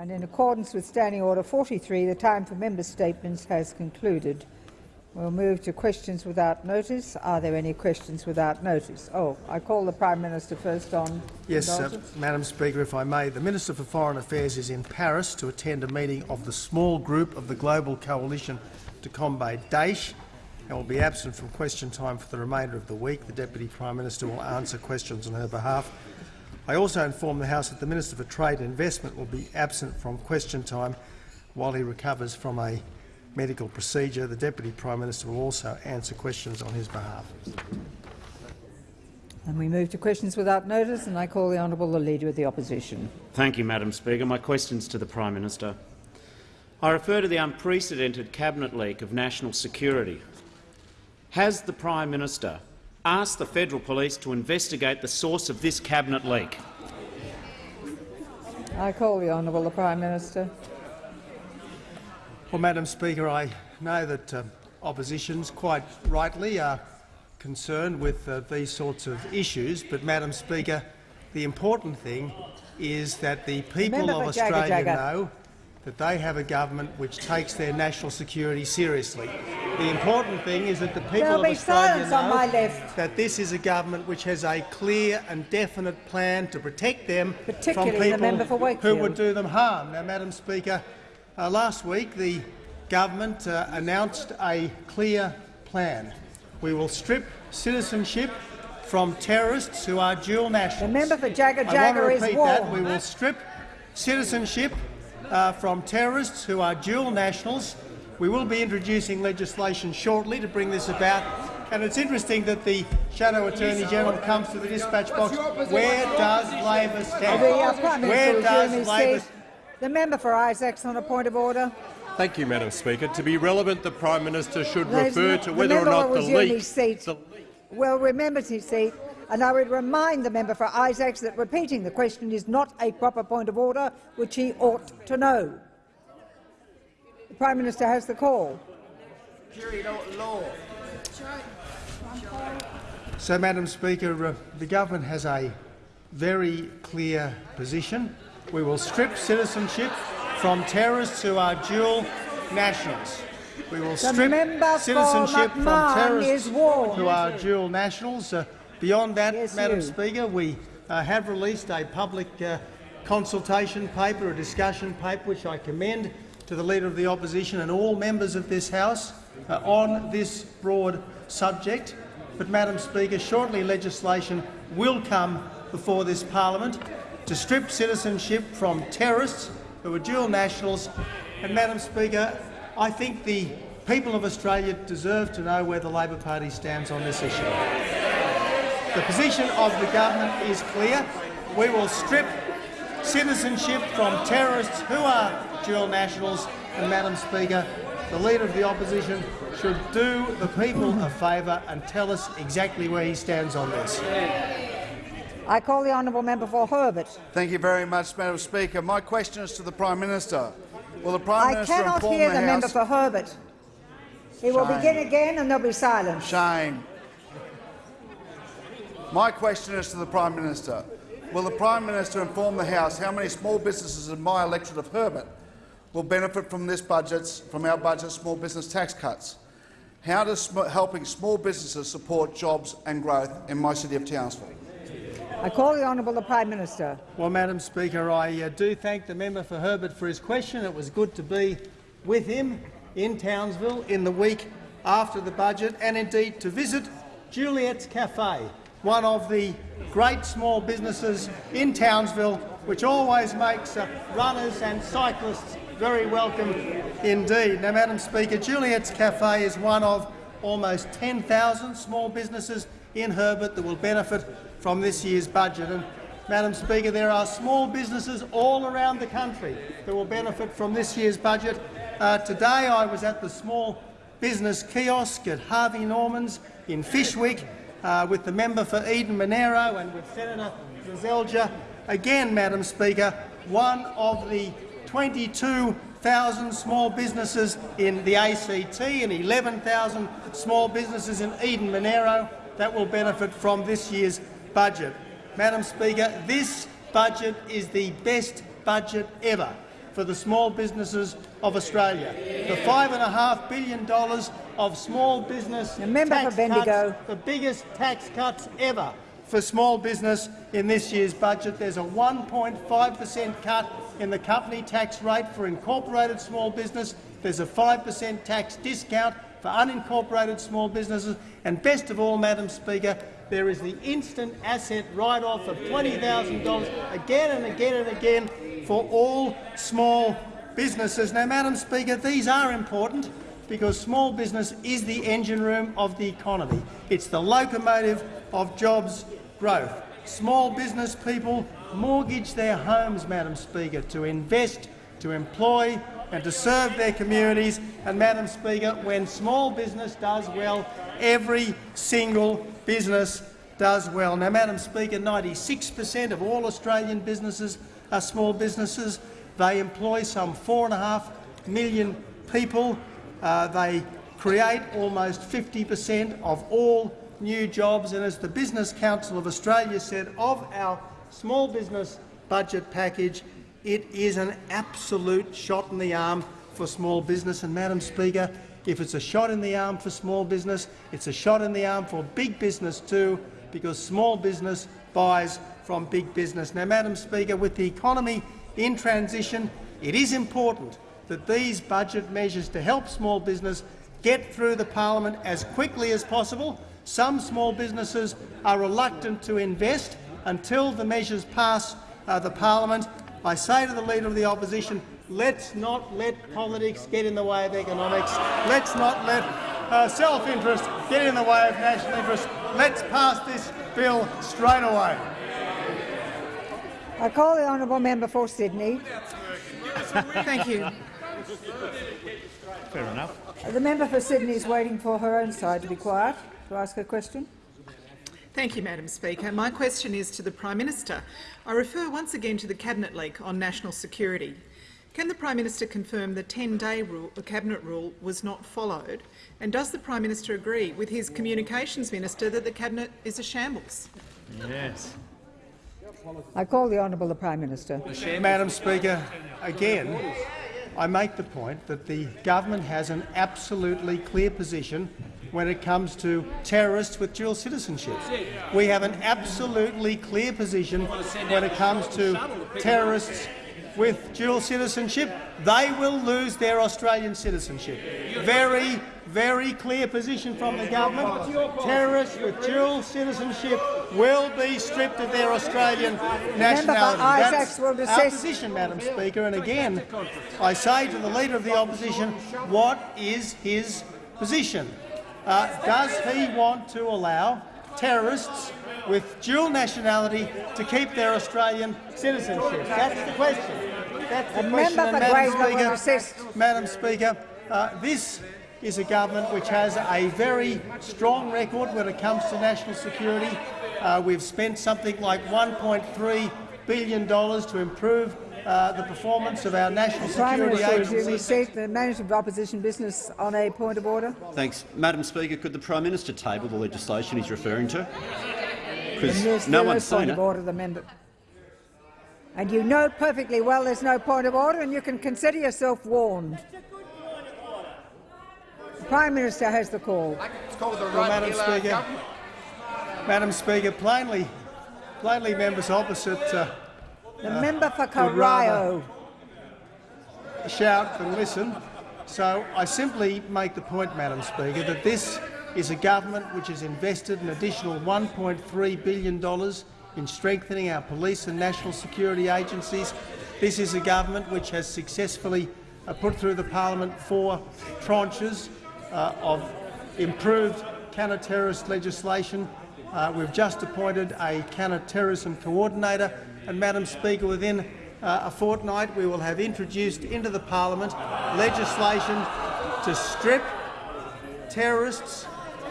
And in accordance with Standing Order 43, the time for member statements has concluded. We'll move to questions without notice. Are there any questions without notice? Oh, I call the Prime Minister first on Yes, uh, Madam Speaker, if I may. The Minister for Foreign Affairs is in Paris to attend a meeting of the small group of the Global Coalition to combat Daesh and will be absent from question time for the remainder of the week. The Deputy Prime Minister will answer questions on her behalf. I also inform the House that the Minister for Trade and Investment will be absent from question time while he recovers from a medical procedure. The Deputy Prime Minister will also answer questions on his behalf. And we move to questions without notice, and I call the Honourable the Leader of the Opposition. Thank you, Madam Speaker. My questions to the Prime Minister. I refer to the unprecedented cabinet leak of national security. Has the Prime Minister asked the Federal Police to investigate the source of this cabinet leak? I call the Honourable the Prime Minister. Well, Madam Speaker, I know that uh, oppositions quite rightly are concerned with uh, these sorts of issues, but, Madam Speaker, the important thing is that the people of Australia know that they have a government which takes their national security seriously. The important thing is that the people There'll of Australia know that this is a government which has a clear and definite plan to protect them from people who would do them harm. Now, Madam Speaker, uh, last week the government uh, announced a clear plan. We will strip citizenship from terrorists who are dual nationals. The member for Jagajaga I want to repeat that. We will strip citizenship uh, from terrorists who are dual nationals. We will be introducing legislation shortly to bring this about. And it's interesting that the Shadow Attorney General comes to the dispatch box. Where does Labor stand? The, uh, Prime Minister Where does Labor The member for Isaacs on a point of order. Thank you, Madam Speaker. To be relevant, the Prime Minister should refer to whether or not the leak. Seat the will remember his seat, and I would remind the member for Isaacs that repeating the question is not a proper point of order, which he ought to know. The Prime Minister has the call. So, Madam Speaker, uh, the government has a very clear position. We will strip citizenship from terrorists who are dual nationals. We will strip citizenship from terrorists who are dual nationals. Uh, beyond that, yes, Madam you. Speaker, we uh, have released a public uh, consultation paper, a discussion paper, which I commend to the Leader of the Opposition and all members of this House uh, on this broad subject. But, Madam Speaker, shortly legislation will come before this parliament to strip citizenship from terrorists who are dual nationals. And, Madam Speaker, I think the people of Australia deserve to know where the Labor Party stands on this issue. The position of the government is clear. We will strip citizenship from terrorists who are dual nationals. And, Madam Speaker, the Leader of the Opposition should do the people a favour and tell us exactly where he stands on this. I call the honourable member for Herbert. Thank you very much, Madam Speaker. My question is to the Prime Minister. Will the Prime I Minister cannot hear the, the, member for Herbert. He will begin again and there'll be silence. Shame. My question is to the Prime Minister. Will the Prime Minister inform the House how many small businesses in my electorate of Herbert will benefit from this budget, from our budget small business tax cuts? How does sm helping small businesses support jobs and growth in my city of Townsville? I call the honourable the Prime Minister. Well, Madam Speaker, I uh, do thank the member for Herbert for his question. It was good to be with him in Townsville in the week after the budget and indeed to visit Juliet's Cafe, one of the great small businesses in Townsville, which always makes uh, runners and cyclists very welcome indeed. Now, Madam Speaker, Juliet's Cafe is one of almost 10,000 small businesses in Herbert that will benefit from this year's budget. And, Madam Speaker, there are small businesses all around the country that will benefit from this year's budget. Uh, today I was at the small business kiosk at Harvey Norman's in Fyshwick uh, with the member for Eden Monaro and with Senator Seselja. Again, Madam Speaker, one of the 22,000 small businesses in the ACT and 11,000 small businesses in Eden Monaro that will benefit from this year's budget. Madam Speaker, this budget is the best budget ever for the small businesses of Australia. The $5.5 billion of small business The member tax for Bendigo. cuts, the biggest tax cuts ever for small business in this year's budget. There's a 1.5 per cent cut in the company tax rate for incorporated small business. There's a 5 per cent tax discount for unincorporated small businesses. And best of all, Madam Speaker, there is the instant asset write-off of $20,000 again and again and again for all small businesses. Now, Madam Speaker, these are important because small business is the engine room of the economy. It's the locomotive of jobs growth. Small business people mortgage their homes, Madam Speaker, to invest, to employ and to serve their communities. And, Madam Speaker, when small business does well, every single business does well. Now, Madam Speaker, 96 per cent of all Australian businesses are small businesses. They employ some 4.5 million people. Uh, they create almost 50 per cent of all new jobs. And as the Business Council of Australia said of our small business budget package, it is an absolute shot in the arm for small business. And, Madam Speaker, if it's a shot in the arm for small business, it's a shot in the arm for big business too, because small business buys from big business. Now, Madam Speaker, with the economy in transition, it is important that these budget measures to help small business get through the parliament as quickly as possible. Some small businesses are reluctant to invest until the measures pass uh, the parliament. I say to the Leader of the Opposition, let's not let politics get in the way of economics. Let's not let uh, self-interest get in the way of national interest. Let's pass this bill straight away. I call the honourable member for Sydney. Thank you. Fair enough. The member for Sydney is waiting for her own side to be quiet to ask her question. Thank you, Madam Speaker. My question is to the Prime Minister. I refer once again to the Cabinet leak on national security. Can the Prime Minister confirm the 10-day rule, the Cabinet rule was not followed? And does the Prime Minister agree with his Communications Minister that the Cabinet is a shambles? Yes. I call the honourable the Prime Minister. Madam Speaker, again, I make the point that the government has an absolutely clear position when it comes to terrorists with dual citizenship. We have an absolutely clear position when it comes to terrorists with dual citizenship. They will lose their Australian citizenship. Very, very clear position from the government. Terrorists with dual citizenship will be stripped of their Australian nationality. That's our position, Madam Speaker. And again, I say to the Leader of the Opposition, what is his position? Uh, does he want to allow terrorists with dual nationality to keep their Australian citizenship? That's the question. That's the question. And Madam Speaker. Madam Speaker, uh, this is a government which has a very strong record when it comes to national security. Uh, we've spent something like $1.3 billion to improve uh, the performance of our national Prime security Minister, would you agencies. the manager of opposition business on a point of order? Thanks. Madam Speaker, could the Prime Minister table the legislation he's referring to? Because there's no there one's is seen point it. of order, the member. And you know perfectly well there's no point of order, and you can consider yourself warned. The Prime Minister has the call. Well, Madam Speaker, Madam Speaker, plainly, plainly members opposite uh, The member for would Corio. shout than listen. So I simply make the point, Madam Speaker, that this is a government which has invested an additional $1.3 billion in strengthening our police and national security agencies. This is a government which has successfully uh, put through the parliament four tranches uh, of improved counter-terrorist legislation. Uh, we've just appointed a counter-terrorism coordinator, and, Madam Speaker, within uh, a fortnight we will have introduced into the parliament legislation to strip terrorists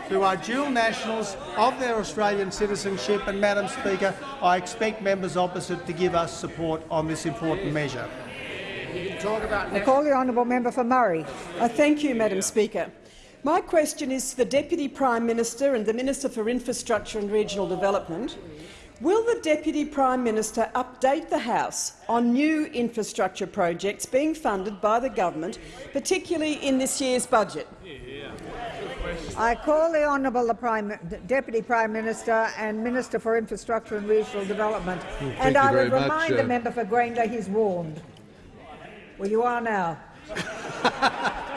who are dual nationals of their Australian citizenship. And, Madam Speaker, I expect members opposite to give us support on this important measure. I call the honourable member for Murray. I thank you, Madam Speaker. My question is to the Deputy Prime Minister and the Minister for Infrastructure and Regional Development. Will the Deputy Prime Minister update the House on new infrastructure projects being funded by the government, particularly in this year's budget? I call the Honourable the Prime, Deputy Prime Minister and Minister for Infrastructure and Regional Development, and you I very would much, remind uh, the member for Grayndler he's warned. Well, you are now.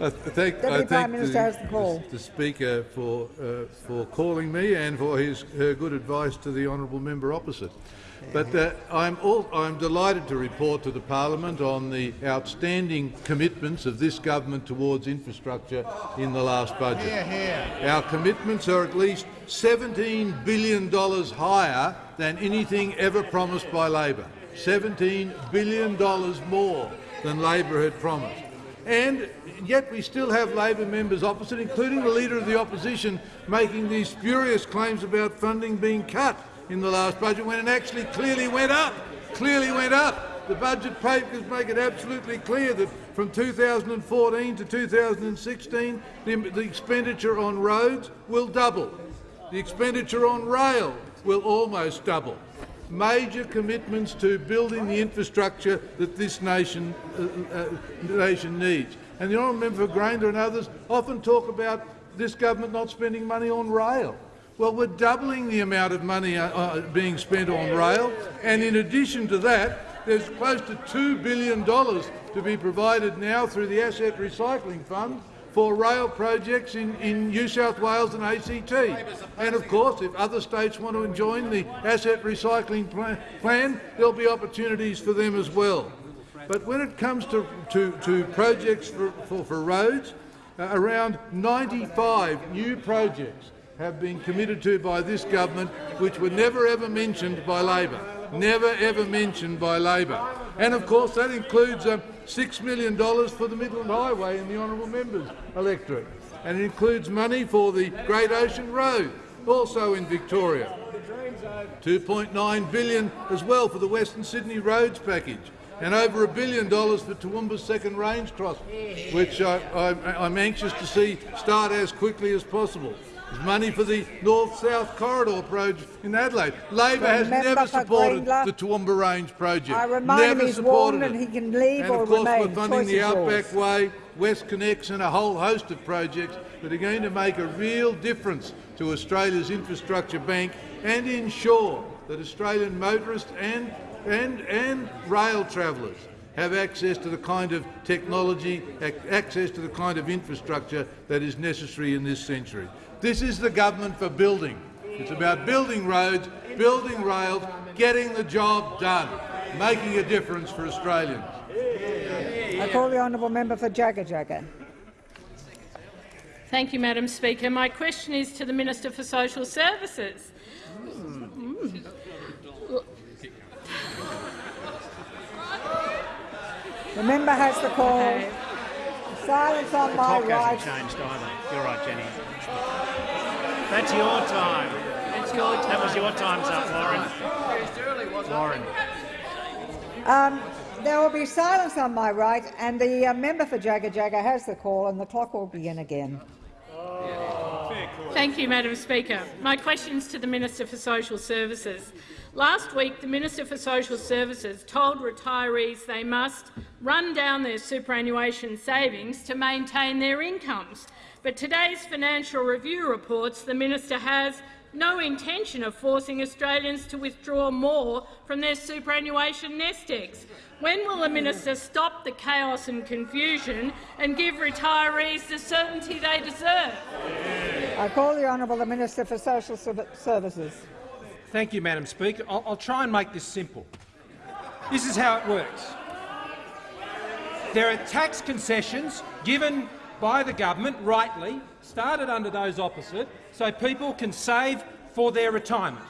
I thank, Deputy I Prime Minister the, has the call. the Speaker for, uh, for calling me and for his, her good advice to the honourable member opposite. But uh, I'm, all, I'm delighted to report to the parliament on the outstanding commitments of this government towards infrastructure in the last budget. Our commitments are at least $17 billion higher than anything ever promised by Labor. $17 billion more than Labor had promised. And yet we still have Labor members opposite, including the Leader of the Opposition, making these spurious claims about funding being cut in the last budget when it actually clearly went up. Clearly went up. The budget papers make it absolutely clear that from 2014 to 2016 the, the expenditure on roads will double. The expenditure on rail will almost double major commitments to building the infrastructure that this nation, uh, uh, nation needs. And the honourable member for Grayndler and others often talk about this government not spending money on rail. Well, we're doubling the amount of money uh, uh, being spent on rail, and in addition to that, there's close to $2 billion to be provided now through the Asset Recycling Fund for rail projects in, in New South Wales and ACT. And of course, if other states want to join the asset recycling plan, there'll be opportunities for them as well. But when it comes to, to, to projects for, for, for roads, uh, around 95 new projects have been committed to by this government which were never ever mentioned by Labor. Never ever mentioned by Labor. And of course that includes um, $6 million for the Midland Highway in the honourable members electorate. And it includes money for the Great Ocean Road, also in Victoria. 2.9 billion as well for the Western Sydney Roads package and over a billion dollars for Toowoomba's second range cross, which I, I'm anxious to see start as quickly as possible. Money for the North-South Corridor project in Adelaide. Labor has never supported Grayndler. the Toowoomba Range project. I remind never him he's supported warned it. and he can leave and or of course remain. we're funding Choice the is yours. Outback Way, WestConnex and a whole host of projects that are going to make a real difference to Australia's infrastructure bank and ensure that Australian motorists and, and, and rail travellers have access to the kind of technology, ac access to the kind of infrastructure that is necessary in this century. This is the government for building. It's about building roads, building rails, getting the job done, making a difference for Australians. I call the honourable member for Jagajaga. Thank you, Madam Speaker. My question is to the Minister for Social Services. The member has the call. Okay. Silence on my Clock right. hasn't changed either. You're right, Jenny. That's your time. It's your That was your time's up, Lauren. Lauren. Um, there will be silence on my right, and the uh, member for Jagajaga has the call, and the clock will begin again. Thank you, Madam Speaker. My question is to the Minister for Social Services. Last week, the Minister for Social Services told retirees they must run down their superannuation savings to maintain their incomes. But today's financial review reports the minister has no intention of forcing Australians to withdraw more from their superannuation nest eggs. When will the minister stop the chaos and confusion and give retirees the certainty they deserve? I call the honourable the Minister for Social Services. Thank you, Madam Speaker. I'll, I'll try and make this simple. This is how it works. There are tax concessions given by the government, rightly, started under those opposite, so people can save for their retirement.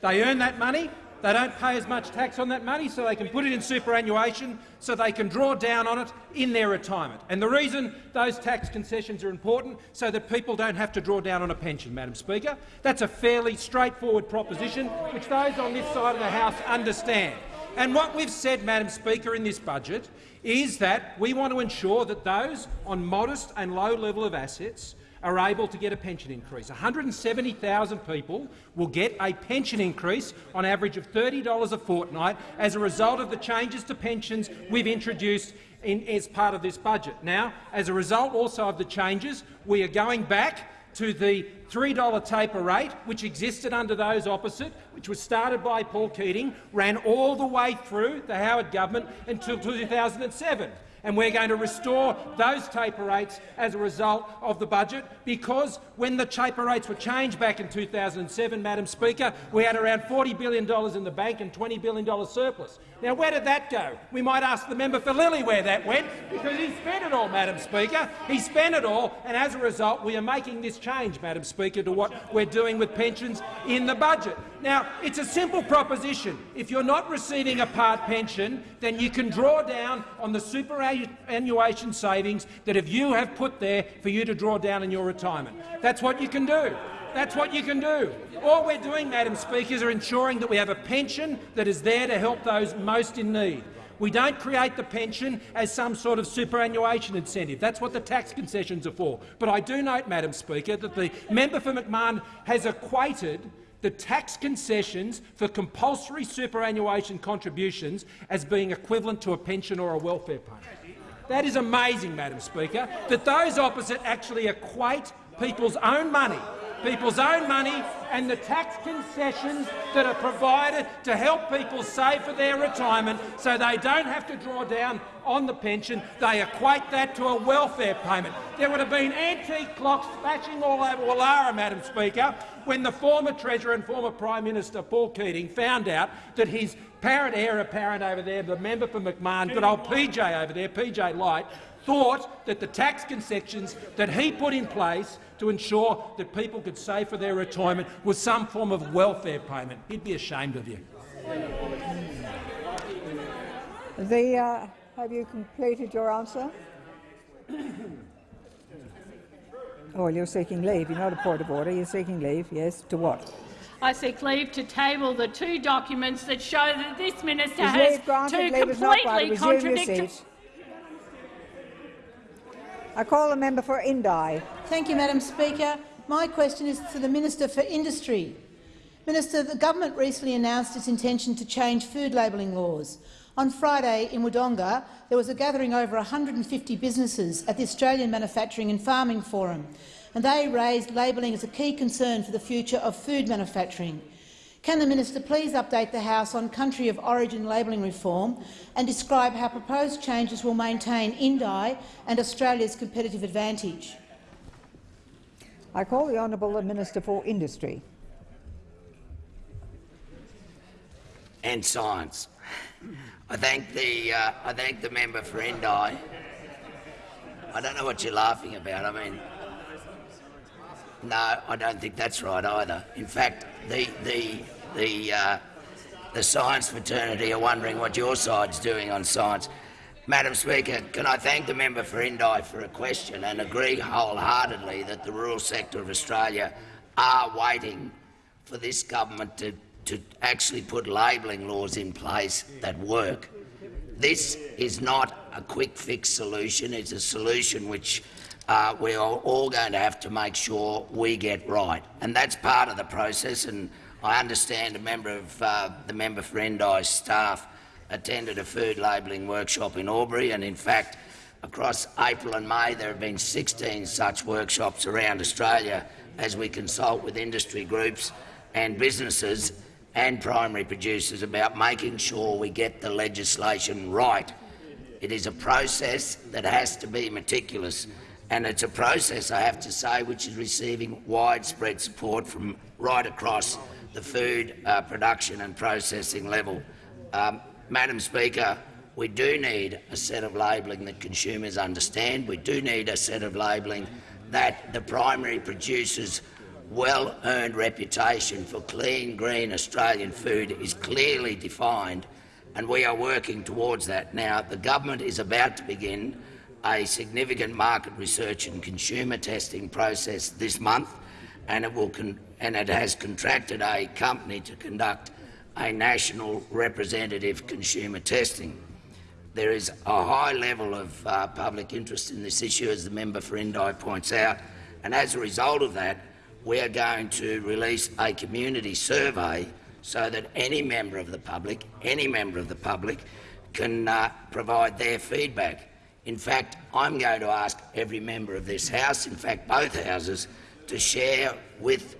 They earn that money, they don't pay as much tax on that money, so they can put it in superannuation, so they can draw down on it in their retirement. And the reason those tax concessions are important, so that people don't have to draw down on a pension, Madam Speaker. That's a fairly straightforward proposition, which those on this side of the House understand. And what we've said, Madam Speaker, in this budget is that we want to ensure that those on modest and low level of assets are able to get a pension increase. 170,000 people will get a pension increase on average of $30 a fortnight as a result of the changes to pensions we've introduced in, as part of this budget. Now, as a result also of the changes, we are going back to the $3 taper rate, which existed under those opposite, which was started by Paul Keating, ran all the way through the Howard government until 2007 and we're going to restore those taper rates as a result of the budget because when the taper rates were changed back in 2007, Madam Speaker, we had around $40 billion in the bank and $20 billion surplus. Now, where did that go? We might ask the member for Lilley where that went, because he spent it all, Madam Speaker. He spent it all, and as a result, we are making this change, Madam Speaker, to what we're doing with pensions in the budget. Now, it's a simple proposition. If you're not receiving a part pension, then you can draw down on the superannuation savings that if you have put there for you to draw down in your retirement. That's what you can do. That's what you can do. All we're doing, Madam Speaker, is ensuring that we have a pension that is there to help those most in need. We don't create the pension as some sort of superannuation incentive. That's what the tax concessions are for. But I do note, Madam Speaker, that the member for McMahon has equated the tax concessions for compulsory superannuation contributions as being equivalent to a pension or a welfare payment. That is amazing, Madam Speaker, that those opposite actually equate people's own money people's own money and the tax concessions that are provided to help people save for their retirement so they don't have to draw down on the pension, they equate that to a welfare payment. There would have been antique clocks flashing all over Woollahra, Madam Speaker, when the former Treasurer and former Prime Minister Paul Keating found out that his parent heir apparent over there, the member for McMahon, good old PJ over there, PJ Lite, thought that the tax concessions that he put in place to ensure that people could save for their retirement was some form of welfare payment. He'd be ashamed of you. The, uh, have you completed your answer? oh, you're seeking leave. You're not a point of order. You're seeking leave. Yes. To what? I seek leave to table the two documents that show that this minister Is has granted? two Leave is not granted. completely Resume contradictory. seat. I call the member for Indi. Thank you, Madam Speaker. My question is to the Minister for Industry. Minister, the government recently announced its intention to change food labelling laws. On Friday in Wodonga, there was a gathering over 150 businesses at the Australian Manufacturing and Farming Forum, and they raised labelling as a key concern for the future of food manufacturing. Can the minister please update the House on country of origin labelling reform and describe how proposed changes will maintain Indi and Australia's competitive advantage? I call the honourable Minister for Industry. and science. I thank the uh, I thank the member for Indi. I don't know what you're laughing about. I mean, no, I don't think that's right either. In fact, the the the uh, the science fraternity are wondering what your side's doing on science. Madam Speaker, can I thank the member for Indi for a question and agree wholeheartedly that the rural sector of Australia are waiting for this government to, to actually put labelling laws in place that work. This is not a quick fix solution. It's a solution which uh, we are all going to have to make sure we get right, and that's part of the process. And I understand a member of uh, the member for Indi's staff attended a food labelling workshop in Albury, and in fact, across April and May there have been 16 such workshops around Australia as we consult with industry groups and businesses and primary producers about making sure we get the legislation right. It is a process that has to be meticulous, and it's a process, I have to say, which is receiving widespread support from right across the food uh, production and processing level. Um, Madam Speaker, we do need a set of labelling that consumers understand. We do need a set of labelling that the primary producers' well-earned reputation for clean, green Australian food is clearly defined, and we are working towards that. Now, the government is about to begin a significant market research and consumer testing process this month, and it, will and it has contracted a company to conduct a national representative consumer testing. There is a high level of uh, public interest in this issue, as the member for Indi points out, And as a result of that, we are going to release a community survey so that any member of the public, any member of the public, can uh, provide their feedback. In fact, I'm going to ask every member of this House, in fact both Houses, to share with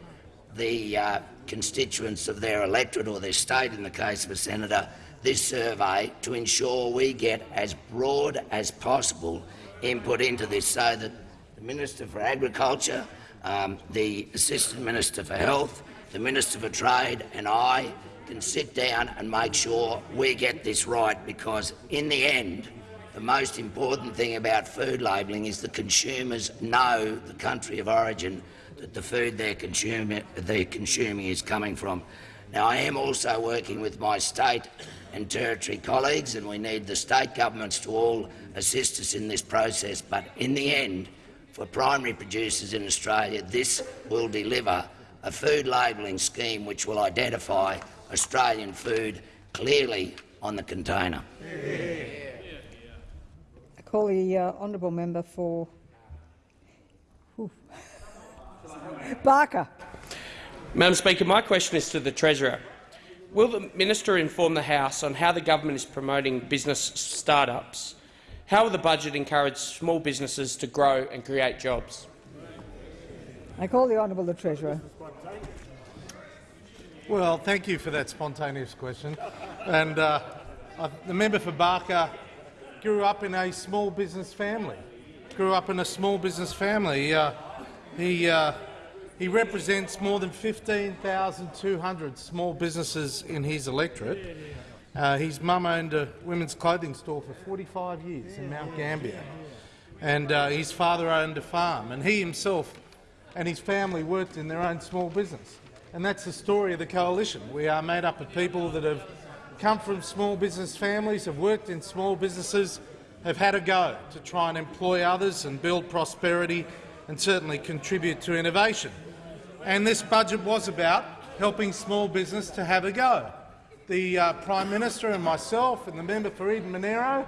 the uh, constituents of their electorate or their state, in the case of a senator, this survey to ensure we get as broad as possible input into this so that the Minister for Agriculture, um, the Assistant Minister for Health, the Minister for Trade and I can sit down and make sure we get this right because, in the end, the most important thing about food labelling is the consumers know the country of origin that the food they're consuming, they're consuming is coming from. Now, I am also working with my state and territory colleagues, and we need the state governments to all assist us in this process. But in the end, for primary producers in Australia, this will deliver a food labelling scheme which will identify Australian food clearly on the container. I call the uh, honourable member for Barker. Madam Speaker, my question is to the Treasurer. Will the minister inform the House on how the government is promoting business start-ups? How will the budget encourage small businesses to grow and create jobs? I call the honourable the Treasurer. Well, thank you for that spontaneous question. And uh, I, the member for Barker grew up in a small business family. Grew up in a small business family. Uh, he uh, he represents more than 15,200 small businesses in his electorate. Uh, his mum owned a women's clothing store for 45 years in Mount Gambier, and uh, his father owned a farm. And he himself and his family worked in their own small business. And that's the story of the coalition. We are made up of people that have come from small business families, have worked in small businesses, have had a go to try and employ others and build prosperity and certainly contribute to innovation. And this budget was about helping small business to have a go. The uh, Prime Minister and myself and the member for Eden Monaro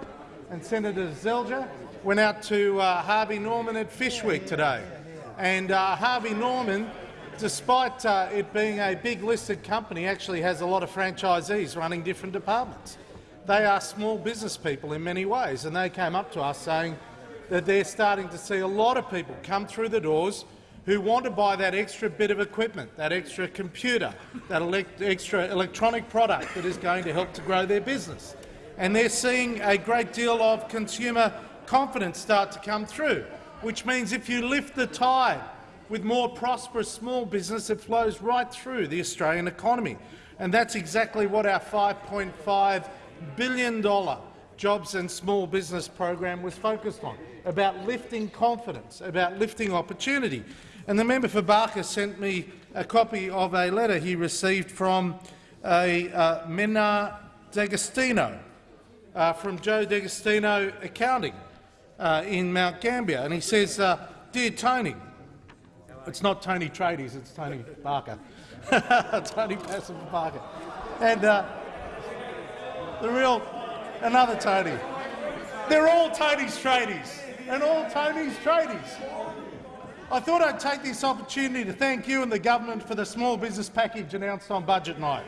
and Senator Seselja went out to uh, Harvey Norman at Fyshwick today. And uh, Harvey Norman, despite uh, it being a big listed company, actually has a lot of franchisees running different departments. They are small business people in many ways, and they came up to us saying that they're starting to see a lot of people come through the doors who want to buy that extra bit of equipment, that extra computer, that elect extra electronic product that is going to help to grow their business. And they're seeing a great deal of consumer confidence start to come through, which means if you lift the tide with more prosperous small business, it flows right through the Australian economy. And that's exactly what our $5.5 billion jobs and small business program was focused on, about lifting confidence, about lifting opportunity. And the member for Barker sent me a copy of a letter he received from a uh, Mena D'Agostino, uh, from Joe D'Agostino Accounting uh, in Mount Gambier. And he says, uh, Dear Tony, it's not Tony Tradies, it's Tony Barker. Tony Pasin Barker. And uh, the real, another Tony. They're all Tony's tradies, and all Tony's tradies. I thought I'd take this opportunity to thank you and the government for the small business package announced on budget night.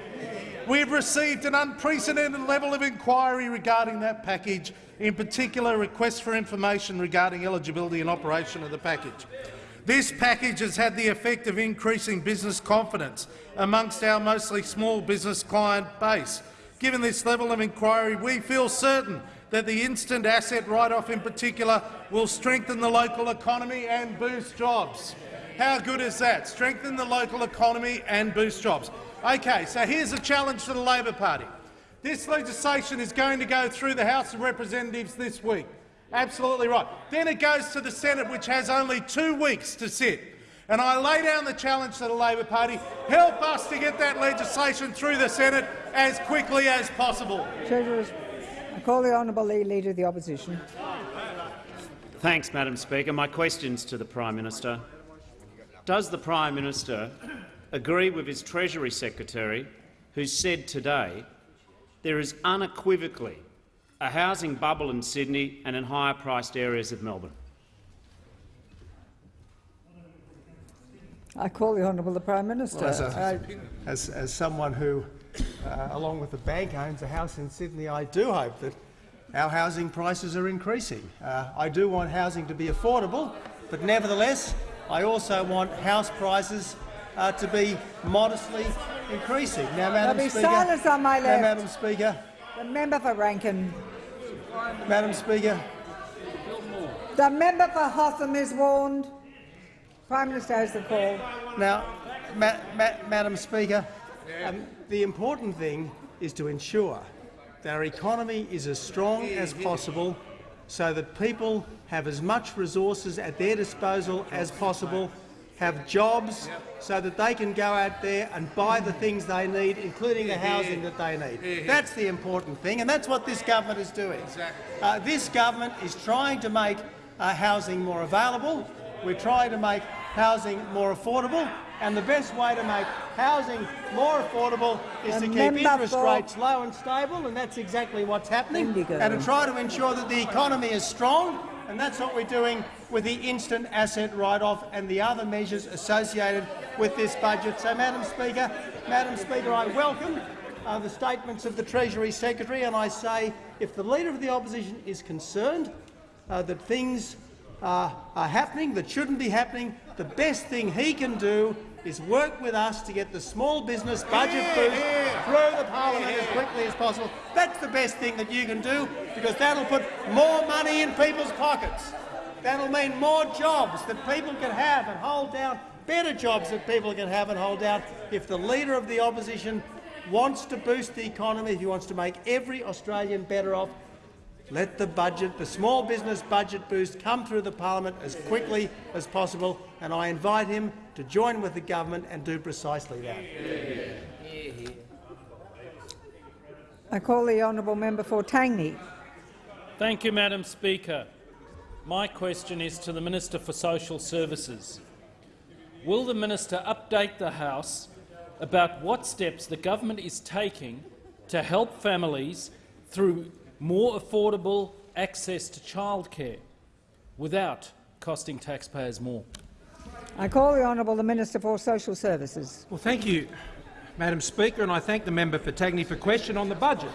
We've received an unprecedented level of inquiry regarding that package, in particular requests for information regarding eligibility and operation of the package. This package has had the effect of increasing business confidence amongst our mostly small business client base. Given this level of inquiry, we feel certain that the instant asset write-off in particular will strengthen the local economy and boost jobs. How good is that? Strengthen the local economy and boost jobs. Okay, so here's a challenge to the Labor Party. This legislation is going to go through the House of Representatives this week. Absolutely right. Then it goes to the Senate, which has only two weeks to sit. And I lay down the challenge to the Labor Party, help us to get that legislation through the Senate as quickly as possible. Treasurers, I call the honourable Leader of the Opposition. Thanks, Madam Speaker. My questions to the Prime Minister. Does the Prime Minister agree with his Treasury Secretary, who said today there is unequivocally a housing bubble in Sydney and in higher-priced areas of Melbourne? I call the Honourable the Prime Minister. Well, as, a- Uh, as, as someone who, uh, along with the bank, owns a house in Sydney, I do hope that our housing prices are increasing. Uh, I do want housing to be affordable, but nevertheless, I also want house prices uh, to be modestly increasing. Now, Madam be Speaker, silence on my Now. Madam Speaker, the member for Rankin. Madam Speaker, The member for Hotham is warned. Prime Minister has the call. Now, ma ma Madam Speaker, um, the important thing is to ensure that our economy is as strong as possible so that people have as much resources at their disposal as possible, have jobs so that they can go out there and buy the things they need, including the housing that they need. That's the important thing, and that's what this government is doing. Uh, this government is trying to make uh, housing more available. We're trying to make housing more affordable, and the best way to make housing more affordable is The to keep interest rates low and stable, and that's exactly what's happening, and to try to ensure that the economy is strong, and that's what we're doing with the instant asset write-off and the other measures associated with this budget. So, Madam Speaker, Madam Speaker, I welcome uh, the statements of the Treasury Secretary, and I say if the Leader of the Opposition is concerned uh, that things uh, are happening that shouldn't be happening, the best thing he can do is work with us to get the small business budget boost through the parliament as quickly as possible. That's the best thing that you can do, because that'll put more money in people's pockets. That'll mean more jobs that people can have and hold down, better jobs that people can have and hold down. If the Leader of the Opposition wants to boost the economy, if he wants to make every Australian better off, let the budget, the small business budget boost come through the parliament as quickly as possible, and I invite him to join with the government and do precisely that. I call the honourable member for Tangney. Thank you, Madam Speaker. My question is to the Minister for Social Services. Will the minister update the House about what steps the government is taking to help families through more affordable access to childcare without costing taxpayers more? I call the honourable the Minister for Social Services. Well, thank you, Madam Speaker, and I thank the member for Tangney for question on the budget.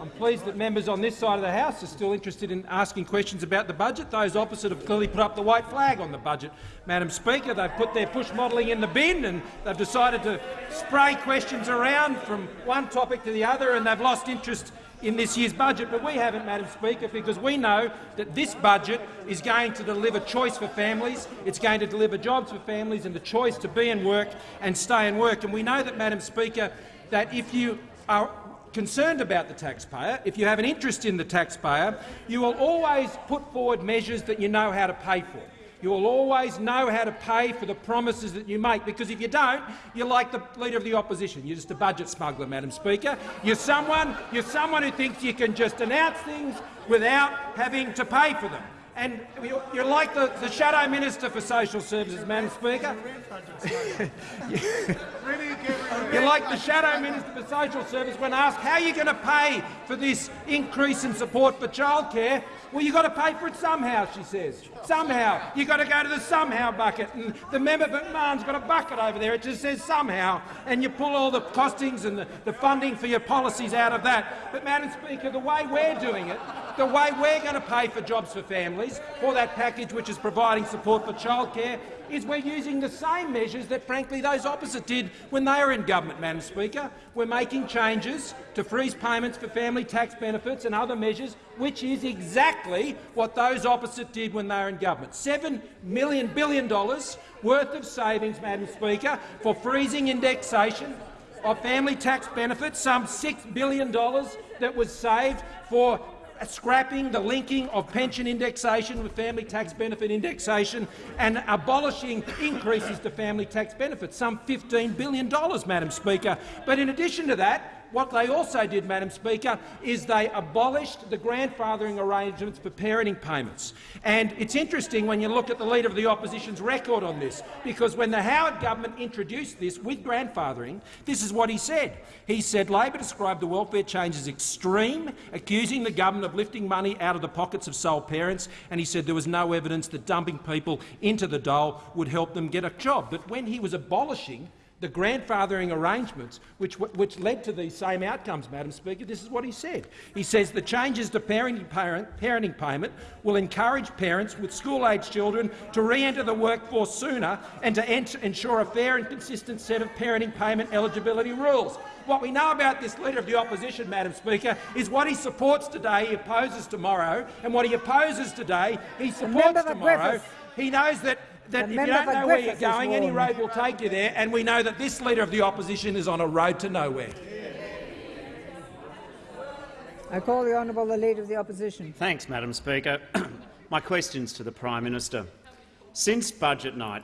I'm pleased that members on this side of the House are still interested in asking questions about the budget. Those opposite have clearly put up the white flag on the budget. Madam Speaker, they've put their push modelling in the bin and they've decided to spray questions around from one topic to the other and they've lost interest in this year's budget, but we haven't, Madam Speaker, because we know that this budget is going to deliver choice for families, it's going to deliver jobs for families and the choice to be in work and stay in work. And we know that, Madam Speaker, that if you are concerned about the taxpayer, if you have an interest in the taxpayer, you will always put forward measures that you know how to pay for. You will always know how to pay for the promises that you make, because if you don't, you're like the Leader of the Opposition. You're just a budget smuggler, Madam Speaker. You're someone, you're someone who thinks you can just announce things without having to pay for them. And you're like the, the Shadow Minister for Social Services, Madam Speaker. You're like the Shadow Minister for Social Service when asked how you're going to pay for this increase in support for childcare. Well, you've got to pay for it somehow, she says. Somehow. You've got to go to the somehow bucket. And the member for McMahon's got a bucket over there. It just says somehow. And you pull all the costings and the, the funding for your policies out of that. But, Madam Speaker, the way we're doing it, the way we're going to pay for jobs for families, for that package which is providing support for childcare, is we're using the same measures that, frankly, those opposite did when they were in government, Madam Speaker. We're making changes to freeze payments for family tax benefits and other measures, which is exactly what those opposite did when they were in government. Seven million billion dollars worth of savings, Madam Speaker, for freezing indexation of family tax benefits, some $6 billion that was saved for scrapping the linking of pension indexation with family tax benefit indexation and abolishing increases to family tax benefits, some $15 billion, Madam Speaker. But in addition to that, what they also did, Madam Speaker, is they abolished the grandfathering arrangements for parenting payments. And it's interesting when you look at the Leader of the Opposition's record on this, because when the Howard government introduced this with grandfathering, this is what he said. He said Labor described the welfare change as extreme, accusing the government of lifting money out of the pockets of sole parents, and he said there was no evidence that dumping people into the dole would help them get a job. But when he was abolishing the grandfathering arrangements which, which led to these same outcomes, Madam Speaker, this is what he said. He says the changes to parenting, parent, parenting payment will encourage parents with school-aged children to re-enter the workforce sooner and to ensure a fair and consistent set of parenting payment eligibility rules. What we know about this Leader of the Opposition, Madam Speaker, is what he supports today he opposes tomorrow, and what he opposes today he supports tomorrow. He knows that that if you don't know where you're going, any road will take you there, and we know that this Leader of the Opposition is on a road to nowhere. I call the honourable the Leader of the Opposition. Thanks, Madam Speaker. My questions to the Prime Minister. Since budget night,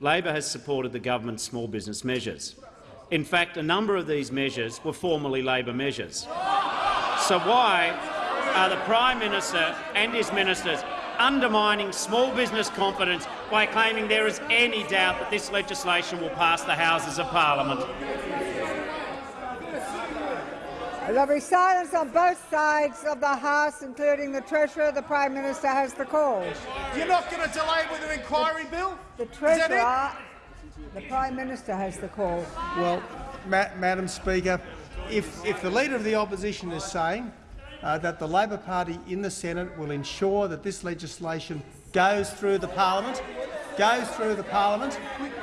Labor has supported the government's small business measures. In fact, a number of these measures were formerly Labor measures. So why are the Prime Minister and his ministers undermining small business confidence by claiming there is any doubt that this legislation will pass the Houses of Parliament. There'll be silence on both sides of the House, including the Treasurer. The Prime Minister has the call. You're not going to delay with an inquiry bill? The Treasurer, the Prime Minister has the call. Well, Ma Madam Speaker, if, if the Leader of the Opposition is saying uh, that the Labor Party in the Senate will ensure that this legislation goes through the parliament, goes through the parliament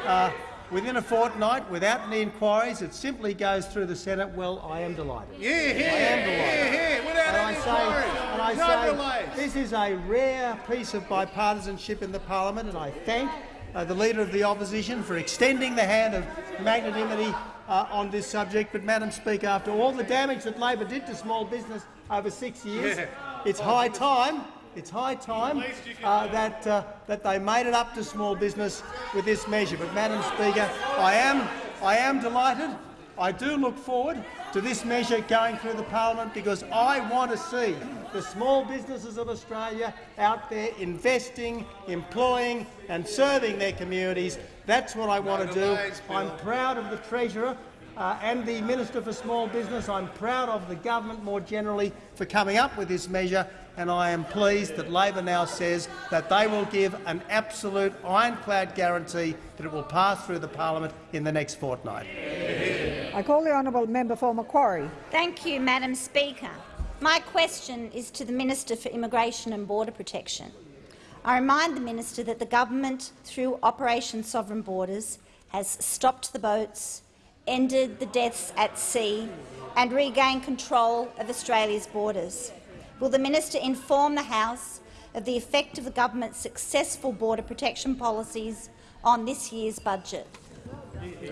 uh, within a fortnight without any inquiries. It simply goes through the Senate. Well, I am delighted. Yeah, yeah, I am delighted. Yeah, yeah, without and any I say, inquiries. and I no say this is a rare piece of bipartisanship in the parliament, and I thank uh, the Leader of the Opposition for extending the hand of magnanimity uh, on this subject. But, Madam Speaker, after all the damage that Labor did to small business over six years, Yeah. it's high time. It's high time uh, that uh, that they made it up to small business with this measure. But, Madam Speaker, I am I am delighted. I do look forward to this measure going through the parliament because I want to see the small businesses of Australia out there investing, employing and serving their communities. That's what I want to do. I'm proud of the Treasurer uh, and the Minister for Small Business. I'm proud of the government more generally for coming up with this measure, and I am pleased that Labor now says that they will give an absolute ironclad guarantee that it will pass through the parliament in the next fortnight. I call the honourable member for Macquarie. Thank you, Madam Speaker. My question is to the Minister for Immigration and Border Protection. I remind the minister that the government, through Operation Sovereign Borders, has stopped the boats, ended the deaths at sea and regained control of Australia's borders. Will the minister inform the House of the effect of the government's successful border protection policies on this year's budget?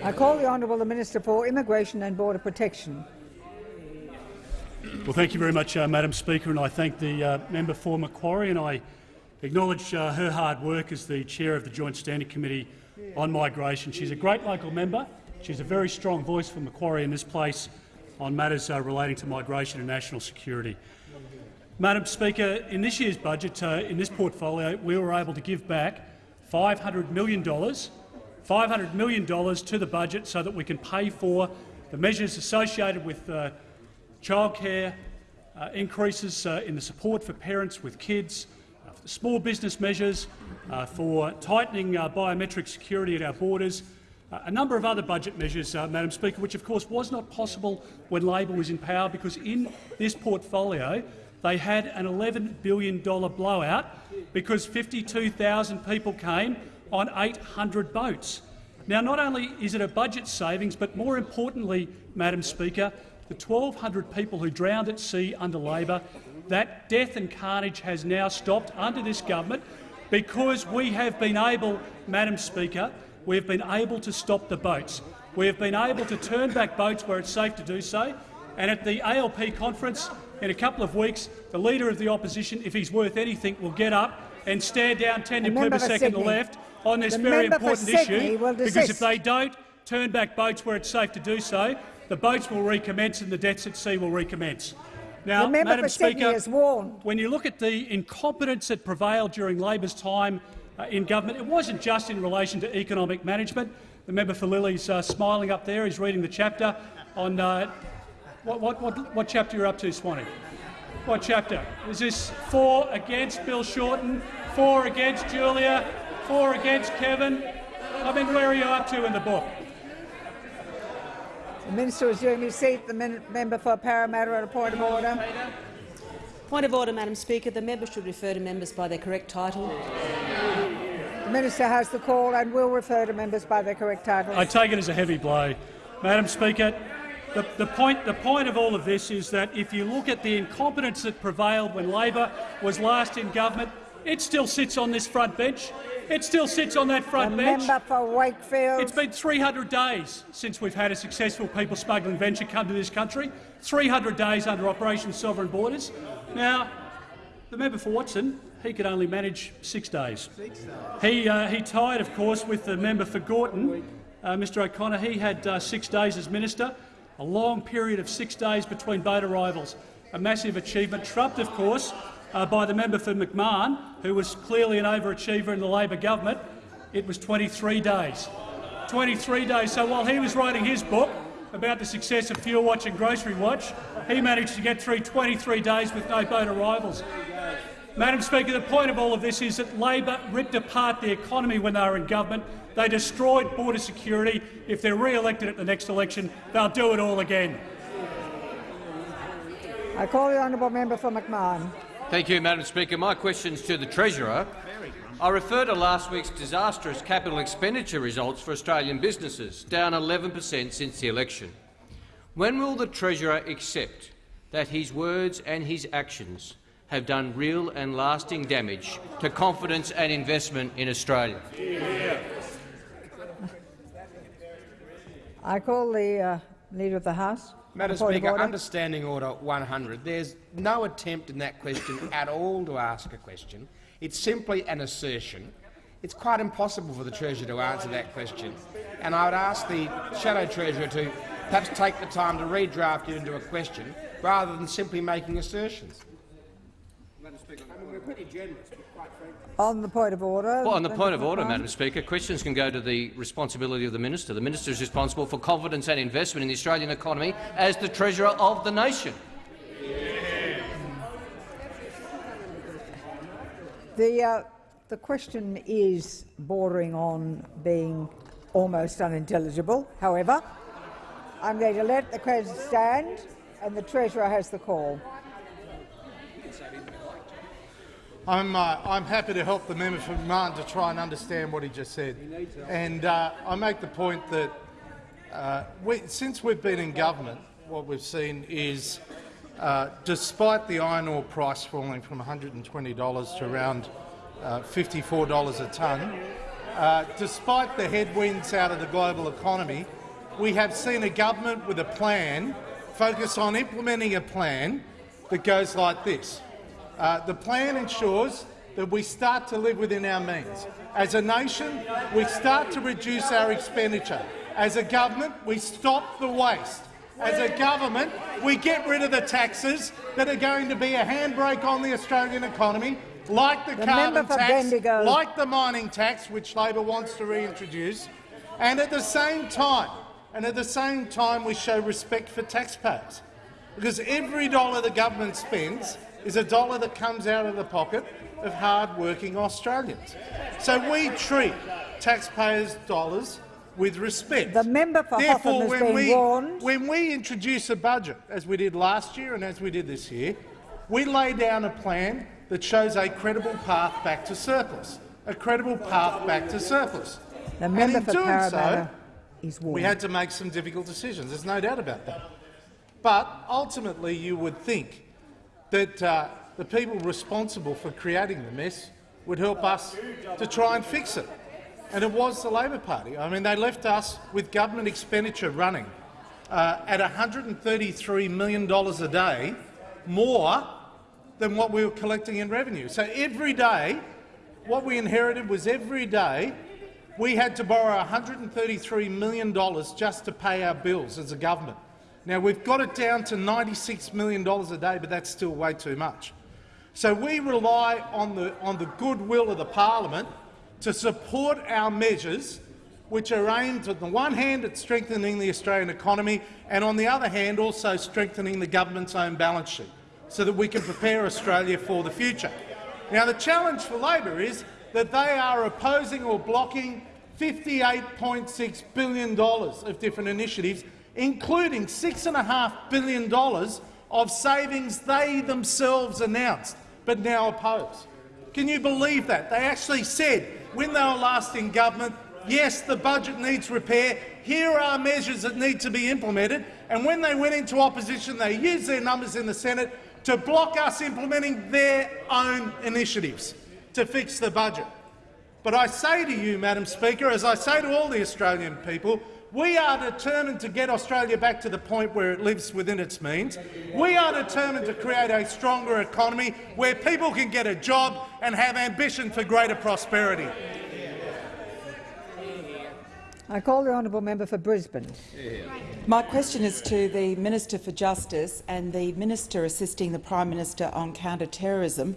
I call the honourable the Minister for Immigration and Border Protection. Well, thank you very much, uh, Madam Speaker, and I thank the uh, member for Macquarie, and I acknowledge uh, her hard work as the chair of the Joint Standing Committee on Migration. She's a great local member. She's a very strong voice for Macquarie in this place on matters uh, relating to migration and national security. Madam Speaker, in this year's budget, uh, in this portfolio, we were able to give back $500 million, $500 million to the budget so that we can pay for the measures associated with uh, childcare, uh, increases uh, in the support for parents with kids, uh, small business measures, uh, for tightening biometric security at our borders, a number of other budget measures, uh, Madam Speaker, which of course was not possible when Labor was in power because in this portfolio they had an $11 billion blowout because 52,000 people came on 800 boats. Now, not only is it a budget savings, but more importantly, Madam Speaker, the 1,200 people who drowned at sea under Labor, that death and carnage has now stopped under this government because we have been able, Madam Speaker, we have been able to stop the boats. We have been able to turn back boats where it's safe to do so. And at the ALP conference in a couple of weeks, the Leader of the Opposition, if he's worth anything, will get up and stare down Tanya The member for Plibersek and the left on this The very important issue, because if they don't turn back boats where it's safe to do so, the boats will recommence and the deaths at sea will recommence. Now, The Madam Speaker, when you look at the incompetence that prevailed during Labor's time in government, it wasn't just in relation to economic management. The member for Lilley's uh, smiling up there. He's reading the chapter on uh, what, what, what, what chapter you're up to, Swanee. What chapter? Is this four against Bill Shorten, four against Julia, four against Kevin? I mean, where are you up to in the book? The minister is doing his seat. The member for Parramatta on a point of order. Point of order, Madam Speaker. The member should refer to members by their correct title. The minister has the call and will refer to members by their correct titles. I take it as a heavy blow. Madam Speaker, the, the, point, the point of all of this is that if you look at the incompetence that prevailed when Labor was last in government, it still sits on this front bench. It still sits on that front the bench. member for Wakefield. It's been 300 days since we've had a successful people smuggling venture come to this country. 300 days under Operation Sovereign Borders. Now, the member for Watson, he could only manage six days. He, uh, he tied, of course, with the member for Gorton, uh, Mr O'Connor. He had uh, six days as minister, a long period of six days between boat arrivals, a massive achievement, trumped, of course, uh, by the member for McMahon, who was clearly an overachiever in the Labor government. It was 23 days. 23 days. So while he was writing his book about the success of Fuel Watch and Grocery Watch, he managed to get through 23 days with no boat arrivals. Madam Speaker, the point of all of this is that Labor ripped apart the economy when they were in government. They destroyed border security. If they're re-elected at the next election, they'll do it all again. I call the honourable member for McMahon. Thank you, Madam Speaker. My questions to the Treasurer. I refer to last week's disastrous capital expenditure results for Australian businesses, down 11 per cent since the election. When will the Treasurer accept that his words and his actions have done real and lasting damage to confidence and investment in Australia? I call the uh, Leader of the House. Madam Speaker, order. understanding order 100. There's no attempt in that question at all to ask a question. It's simply an assertion. It's quite impossible for the Treasurer to answer that question. And I would ask the Shadow Treasurer to perhaps take the time to redraft it into a question rather than simply making assertions. Madam Speaker, I mean, we're pretty generous, but quite frankly. On the point of order. Well, on the point of order, McMahon. Madam Speaker, questions can go to the responsibility of the minister. The minister is responsible for confidence and investment in the Australian economy as the treasurer of the nation. The, uh, the question is bordering on being almost unintelligible. However, I'm going to let the question stand, and the Treasurer has the call. I'm, uh, I'm happy to help the member for Martin to try and understand what he just said. And uh, I make the point that uh, we, since we've been in government, what we've seen is, uh, despite the iron ore price falling from $120 to around uh, $54 a tonne, uh, despite the headwinds out of the global economy, we have seen a government with a plan focus on implementing a plan that goes like this. Uh, the plan ensures that we start to live within our means. As a nation, we start to reduce our expenditure. As a government, we stop the waste. As a government, we get rid of the taxes that are going to be a handbrake on the Australian economy, like the, The carbon tax, Bendigo. like the mining tax, which Labor wants to reintroduce, and at the same time, and at the same time, we show respect for taxpayers, because every dollar the government spends is a dollar that comes out of the pocket of hard-working Australians. So we treat taxpayers' dollars with respect. The member for Therefore, Hotham has when been we, warned. when we introduce a budget, as we did last year and as we did this year, we lay down a plan that shows a credible path back to surplus, a credible path back to surplus. The And member in for doing so, is warned. we had to make some difficult decisions. There's no doubt about that. But ultimately, you would think that uh, the people responsible for creating the mess would help us to try and fix it. And it was the Labor Party. I mean, they left us with government expenditure running uh, at $133 million a day, more than what we were collecting in revenue. So every day, what we inherited was every day we had to borrow $133 million just to pay our bills as a government. Now, we've got it down to $96 million a day, but that's still way too much. So we rely on the, on the goodwill of the parliament to support our measures which are aimed, on the one hand, at strengthening the Australian economy and, on the other hand, also strengthening the government's own balance sheet so that we can prepare Australia for the future. Now, the challenge for Labor is that they are opposing or blocking $58.6 billion of different initiatives, including $6.5 billion of savings they themselves announced but now oppose. Can you believe that? They actually said, when they were last in government, yes, the budget needs repair, here are measures that need to be implemented, and when they went into opposition, they used their numbers in the Senate to block us implementing their own initiatives to fix the budget. But I say to you, Madam Speaker, as I say to all the Australian people, we are determined to get Australia back to the point where it lives within its means. We are determined to create a stronger economy where people can get a job and have ambition for greater prosperity. I call the honourable member for Brisbane. My question is to the Minister for Justice and the Minister assisting the Prime Minister on counter-terrorism.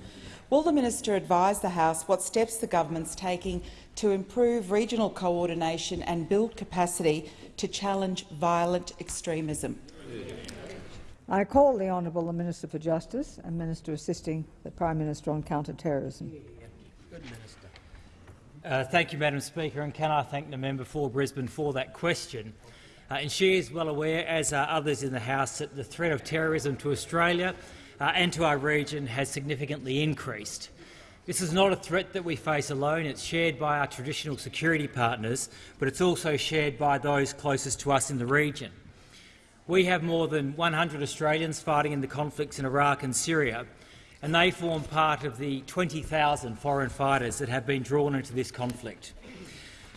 Will the minister advise the House what steps the government is taking to improve regional coordination and build capacity to challenge violent extremism? I call the honourable Minister for Justice and Minister assisting the Prime Minister on counter-terrorism. Uh, thank you, Madam Speaker, and can I thank the member for Brisbane for that question. Uh, and she is well aware, as are others in the House, that the threat of terrorism to Australia uh, and to our region has significantly increased. This is not a threat that we face alone. It's shared by our traditional security partners, but it's also shared by those closest to us in the region. We have more than 100 Australians fighting in the conflicts in Iraq and Syria, and they form part of the 20,000 foreign fighters that have been drawn into this conflict.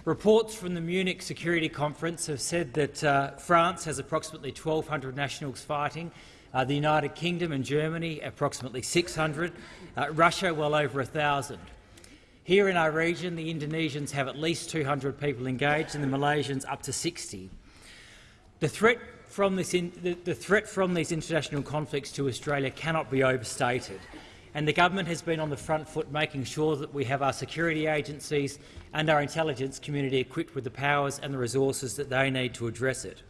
Reports from the Munich Security Conference have said that uh, France has approximately 1,200 nationals fighting, uh, the United Kingdom and Germany approximately 600, uh, Russia well over 1,000. Here in our region, the Indonesians have at least 200 people engaged and the Malaysians up to 60. The threat from, this in, the, the threat from these international conflicts to Australia cannot be overstated, and the government has been on the front foot making sure that we have our security agencies and our intelligence community equipped with the powers and the resources that they need to address it.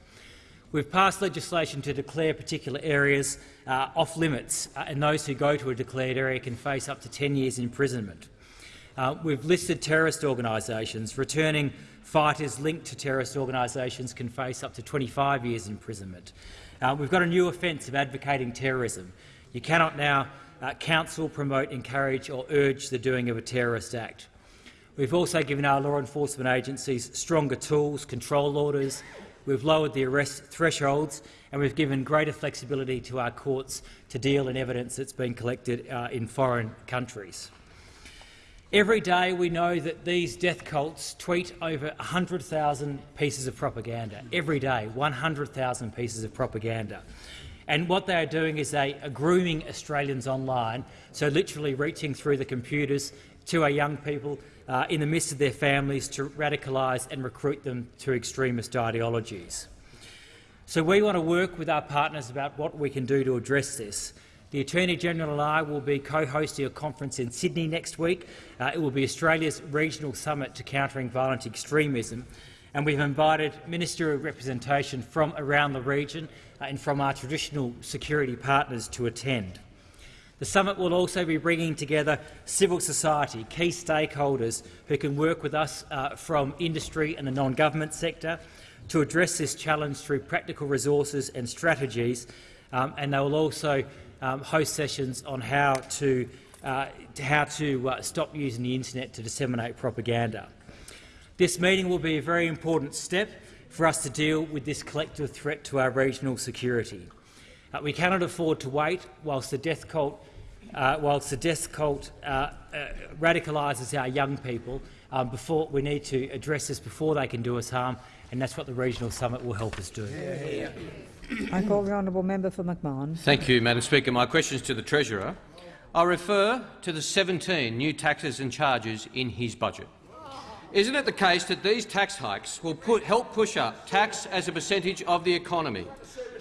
We've passed legislation to declare particular areas uh, off limits, uh, and those who go to a declared area can face up to 10 years imprisonment. Uh, we've listed terrorist organisations. Returning fighters linked to terrorist organisations can face up to 25 years imprisonment. Uh, we've got a new offence of advocating terrorism. You cannot now uh, counsel, promote, encourage or urge the doing of a terrorist act. We've also given our law enforcement agencies stronger tools, control orders, we've lowered the arrest thresholds and we've given greater flexibility to our courts to deal in evidence that's been collected uh, in foreign countries. Every day we know that these death cults tweet over 100,000 pieces of propaganda. Every day, 100,000 pieces of propaganda. And what they are doing is they are grooming Australians online, so literally reaching through the computers to our young people uh, in the midst of their families to radicalise and recruit them to extremist ideologies. So we want to work with our partners about what we can do to address this. The Attorney-General and I will be co-hosting a conference in Sydney next week. Uh, it will be Australia's regional summit to countering violent extremism, and we've invited ministerial representation from around the region uh, and from our traditional security partners to attend. The summit will also be bringing together civil society, key stakeholders who can work with us uh, from industry and the non-government sector to address this challenge through practical resources and strategies, um, and they will also um, host sessions on how to, uh, how to uh, stop using the internet to disseminate propaganda. This meeting will be a very important step for us to deal with this collective threat to our regional security. Uh, we cannot afford to wait whilst the death cult, uh, whilst the death cult uh, uh, radicalises our young people. Um, before we need to address this before they can do us harm, and that's what the regional summit will help us do. Yeah, yeah. I call the honourable member for McMahon. Thank you, Madam Speaker. My question is to the Treasurer. I refer to the 17 new taxes and charges in his budget. Isn't it the case that these tax hikes will put, help push up tax as a percentage of the economy,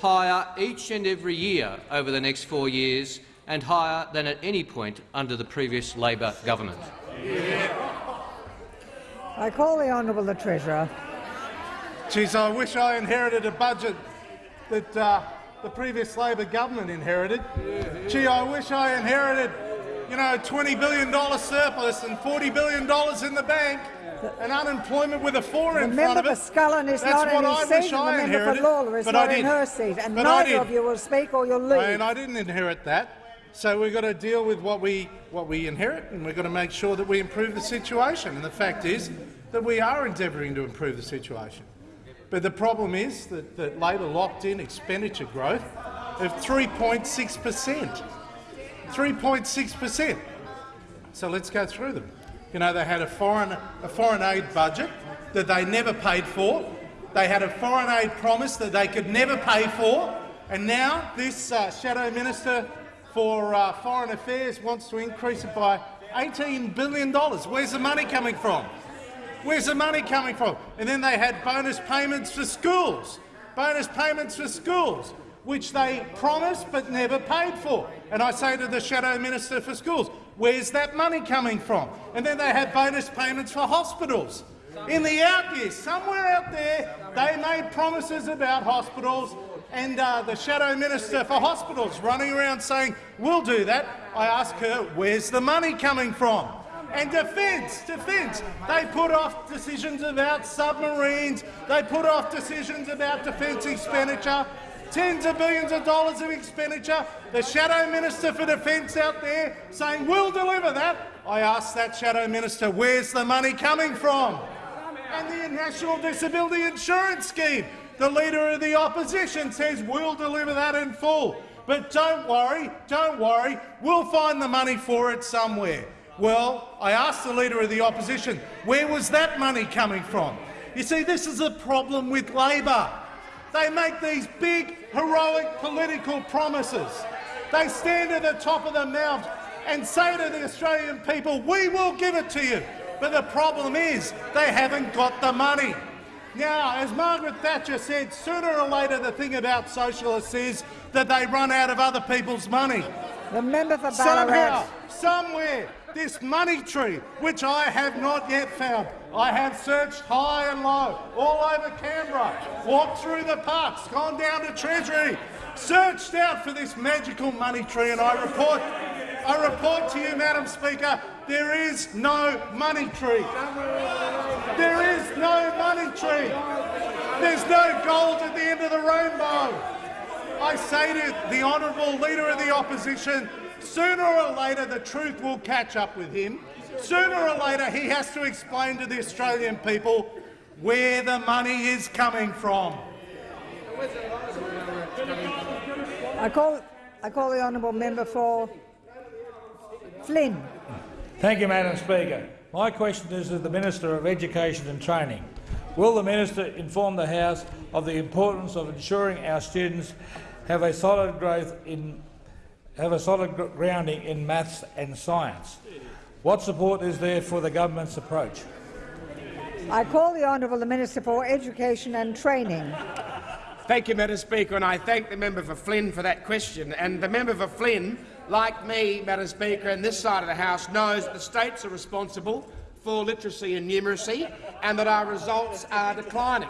higher each and every year over the next four years and higher than at any point under the previous Labor government. I call the honourable the Treasurer. Geez, I wish I inherited a budget that uh, the previous Labor government inherited. Gee, I wish I inherited, you know, a $20 billion surplus and $40 billion in the bank and unemployment with a four The in front of for. Scullin is That's not what in I his wish seat, and the member for Lalor is but not in her seat, and But I neither of didn't. you will speak or you'll leave. And I didn't inherit that. So we've got to deal with what we, what we inherit and we've got to make sure that we improve the situation. And the fact is that we are endeavouring to improve the situation. But the problem is that, that Labor locked in expenditure growth of 3.6 per cent. 3.6 per cent. So let's go through them. You know, they had a foreign, a foreign aid budget that they never paid for. They had a foreign aid promise that they could never pay for. And now this uh, shadow minister for uh, foreign affairs wants to increase it by $18 billion. Where's the money coming from? Where's the money coming from? And then they had bonus payments for schools. Bonus payments for schools, which they promised but never paid for. And I say to the Shadow Minister for Schools, where's that money coming from? And then they had bonus payments for hospitals. In the out years, somewhere out there, they made promises about hospitals and uh, the Shadow Minister for Hospitals running around saying, we'll do that. I ask her, where's the money coming from? And defence, defence. They put off decisions about submarines. They put off decisions about defence expenditure. Tens of billions of dollars of expenditure. The Shadow Minister for Defence out there saying, we'll deliver that. I ask that Shadow Minister, where's the money coming from? And the National Disability Insurance Scheme. The Leader of the Opposition says, we'll deliver that in full. But don't worry, don't worry, we'll find the money for it somewhere. Well, I asked the Leader of the Opposition, where was that money coming from? You see, this is a problem with Labor. They make these big, heroic political promises. They stand at the top of the mount and say to the Australian people, we will give it to you. But the problem is they haven't got the money. Now, as Margaret Thatcher said, sooner or later the thing about socialists is that they run out of other people's money. The member for Somehow, somewhere, this money tree, which I have not yet found, I have searched high and low, all over Canberra, walked through the parks, gone down to Treasury, searched out for this magical money tree, and I report, I report to you, Madam Speaker, there is no money tree. There is no money tree. There's no gold at the end of the rainbow. I say to the honourable Leader of the Opposition, sooner or later the truth will catch up with him. Sooner or later he has to explain to the Australian people where the money is coming from. I call, I call the honourable member for Flynn. Thank you, Madam Speaker. My question is to the Minister of Education and Training. Will the minister inform the House of the importance of ensuring our students have a solid growth in have a solid grounding in maths and science? What support is there for the government's approach? I call the honourable the Minister for Education and Training. Thank you, Madam Speaker, and I thank the member for Flynn for that question. And the member for Flynn, like me, Madam Speaker, and this side of the House, knows that the states are responsible for literacy and numeracy and that our results are declining.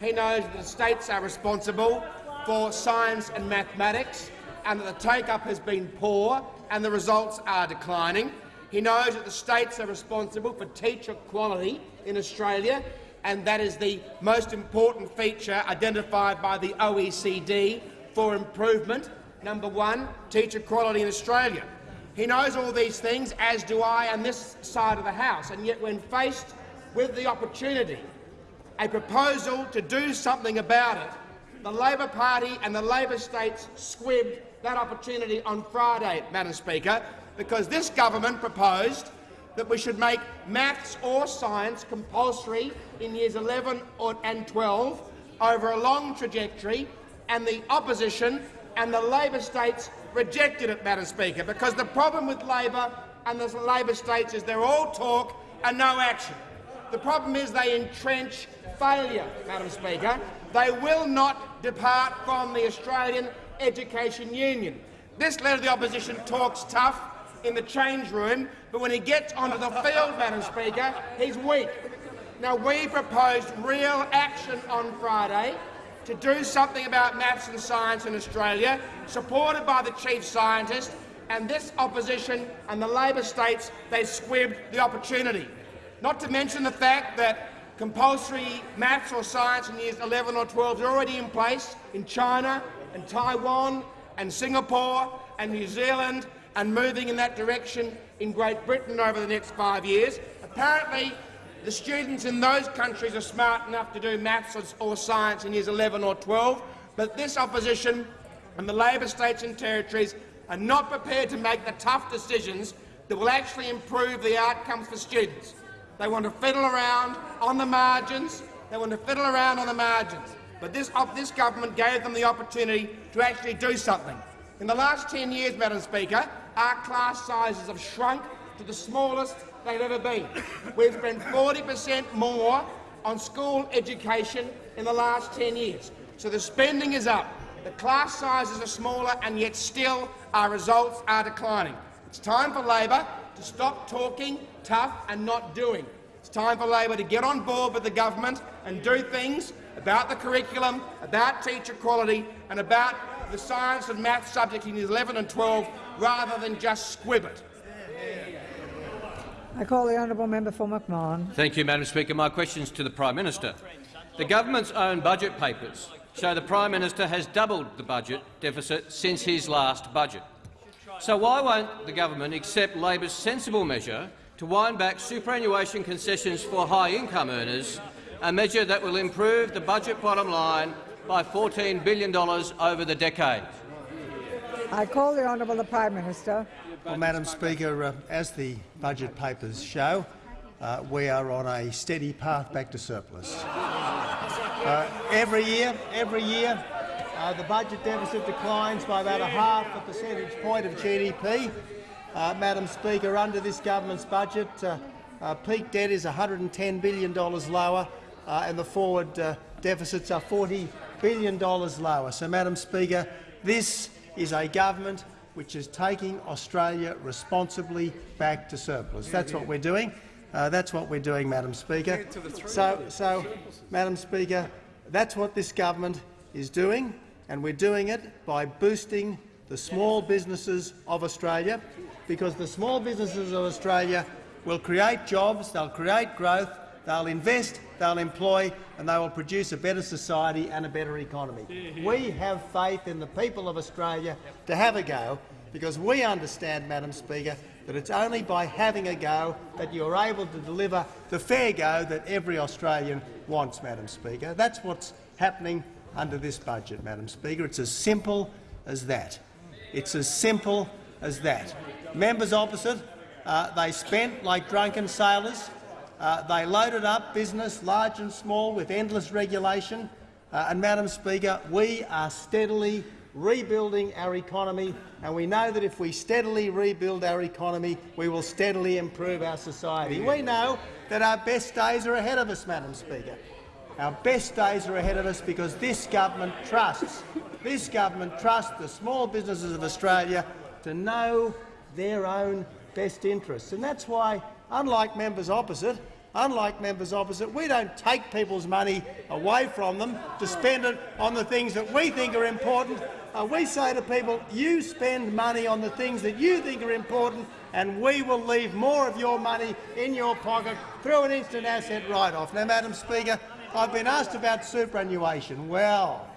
He knows that the states are responsible for science and mathematics and that the take-up has been poor and the results are declining. He knows that the states are responsible for teacher quality in Australia and that is the most important feature identified by the OECD for improvement. Number one, teacher quality in Australia. He knows all these things, as do I on this side of the House, and yet when faced with the opportunity, a proposal to do something about it, the Labor Party and the Labor states squibbed that opportunity on Friday, Madam Speaker, because this government proposed that we should make maths or science compulsory in years 11 or, and 12 over a long trajectory, and the opposition and the Labor states rejected it, Madam Speaker, because the problem with Labor and the Labor states is they're all talk and no action. The problem is they entrench failure, Madam Speaker. They will not depart from the Australian Education Union. This Leader of the Opposition talks tough in the change room, but when he gets onto the field, Madam Speaker, he's weak. Now, we proposed real action on Friday to do something about maths and science in Australia, supported by the chief scientist, and this opposition and the Labor states, they squibbed the opportunity. Not to mention the fact that compulsory maths or science in years 11 or 12 is already in place in China and Taiwan and Singapore and New Zealand and moving in that direction in Great Britain over the next five years. Apparently, the students in those countries are smart enough to do maths or, science in years 11 or 12, but this opposition and the Labor states and territories are not prepared to make the tough decisions that will actually improve the outcomes for students. They want to fiddle around on the margins. They want to fiddle around on the margins. But this, this government gave them the opportunity to actually do something. In the last 10 years, Madam Speaker, our class sizes have shrunk to the smallest they've ever been. We've spent 40 per cent more on school education in the last 10 years. So the spending is up. The class sizes are smaller, and yet still our results are declining. It's time for Labor to stop talking tough and not doing. It's time for Labor to get on board with the government and do things about the curriculum, about teacher quality and about the science and maths subject in years 11 and 12 rather than just squib it. I call the honourable member for McMahon. Thank you, Madam Speaker. My question is to the Prime Minister. The government's own budget papers show the Prime Minister has doubled the budget deficit since his last budget. So why won't the government accept Labor's sensible measure to wind back superannuation concessions for high-income earners, a measure that will improve the budget bottom line by $14 billion over the decade? I call the honourable the Prime Minister. Well, Madam Speaker, uh, as the budget papers show, uh, we are on a steady path back to surplus. Uh, every year, every year, uh, the budget deficit declines by about a half a percentage point of GDP. Uh, Madam Speaker, under this government's budget, uh, peak debt is $110 billion lower, and the forward deficits are $40 billion lower. So, Madam Speaker, this is a government which is taking Australia responsibly back to surplus. That's what we're doing. Uh, that's what we're doing, Madam Speaker. So, so, Madam Speaker, that's what this government is doing, and we're doing it by boosting the small businesses of Australia, because the small businesses of Australia will create jobs, they'll create growth, they'll invest, they'll employ, and they will produce a better society and a better economy. We have faith in the people of Australia to have a go, because we understand, Madam Speaker, that it's only by having a go that you're able to deliver the fair go that every Australian wants, Madam Speaker. That's what's happening under this budget, Madam Speaker. It's as simple as that. It's as simple as that. Members opposite, uh, they spent like drunken sailors. Uh, they loaded up business, large and small, with endless regulation. Uh, and, Madam Speaker, we are steadily rebuilding our economy, and we know that if we steadily rebuild our economy, we will steadily improve our society. We know that our best days are ahead of us, Madam Speaker. Our best days are ahead of us because this government trusts, this government trusts the small businesses of Australia to know their own best interests. And that's why, unlike members opposite, unlike members opposite, we don't take people's money away from them to spend it on the things that we think are important. Uh, we say to people, you spend money on the things that you think are important, and we will leave more of your money in your pocket through an instant asset write-off. Now, Madam Speaker, I've been asked about superannuation. Well,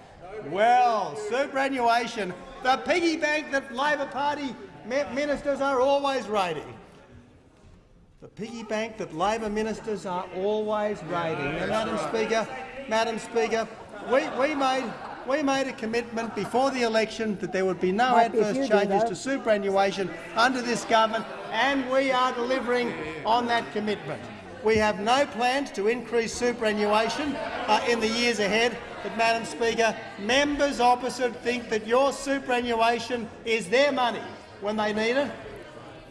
well, superannuation, the piggy bank that Labor Party ministers are always raiding. The piggy bank that Labor ministers are always raiding. Now, Madam Speaker, Madam Speaker, we, we made we made a commitment before the election that there would be no adverse changes to superannuation under this government, and we are delivering on that commitment. We have no plans to increase superannuation uh, in the years ahead, but, Madam Speaker, members opposite think that your superannuation is their money when they need it.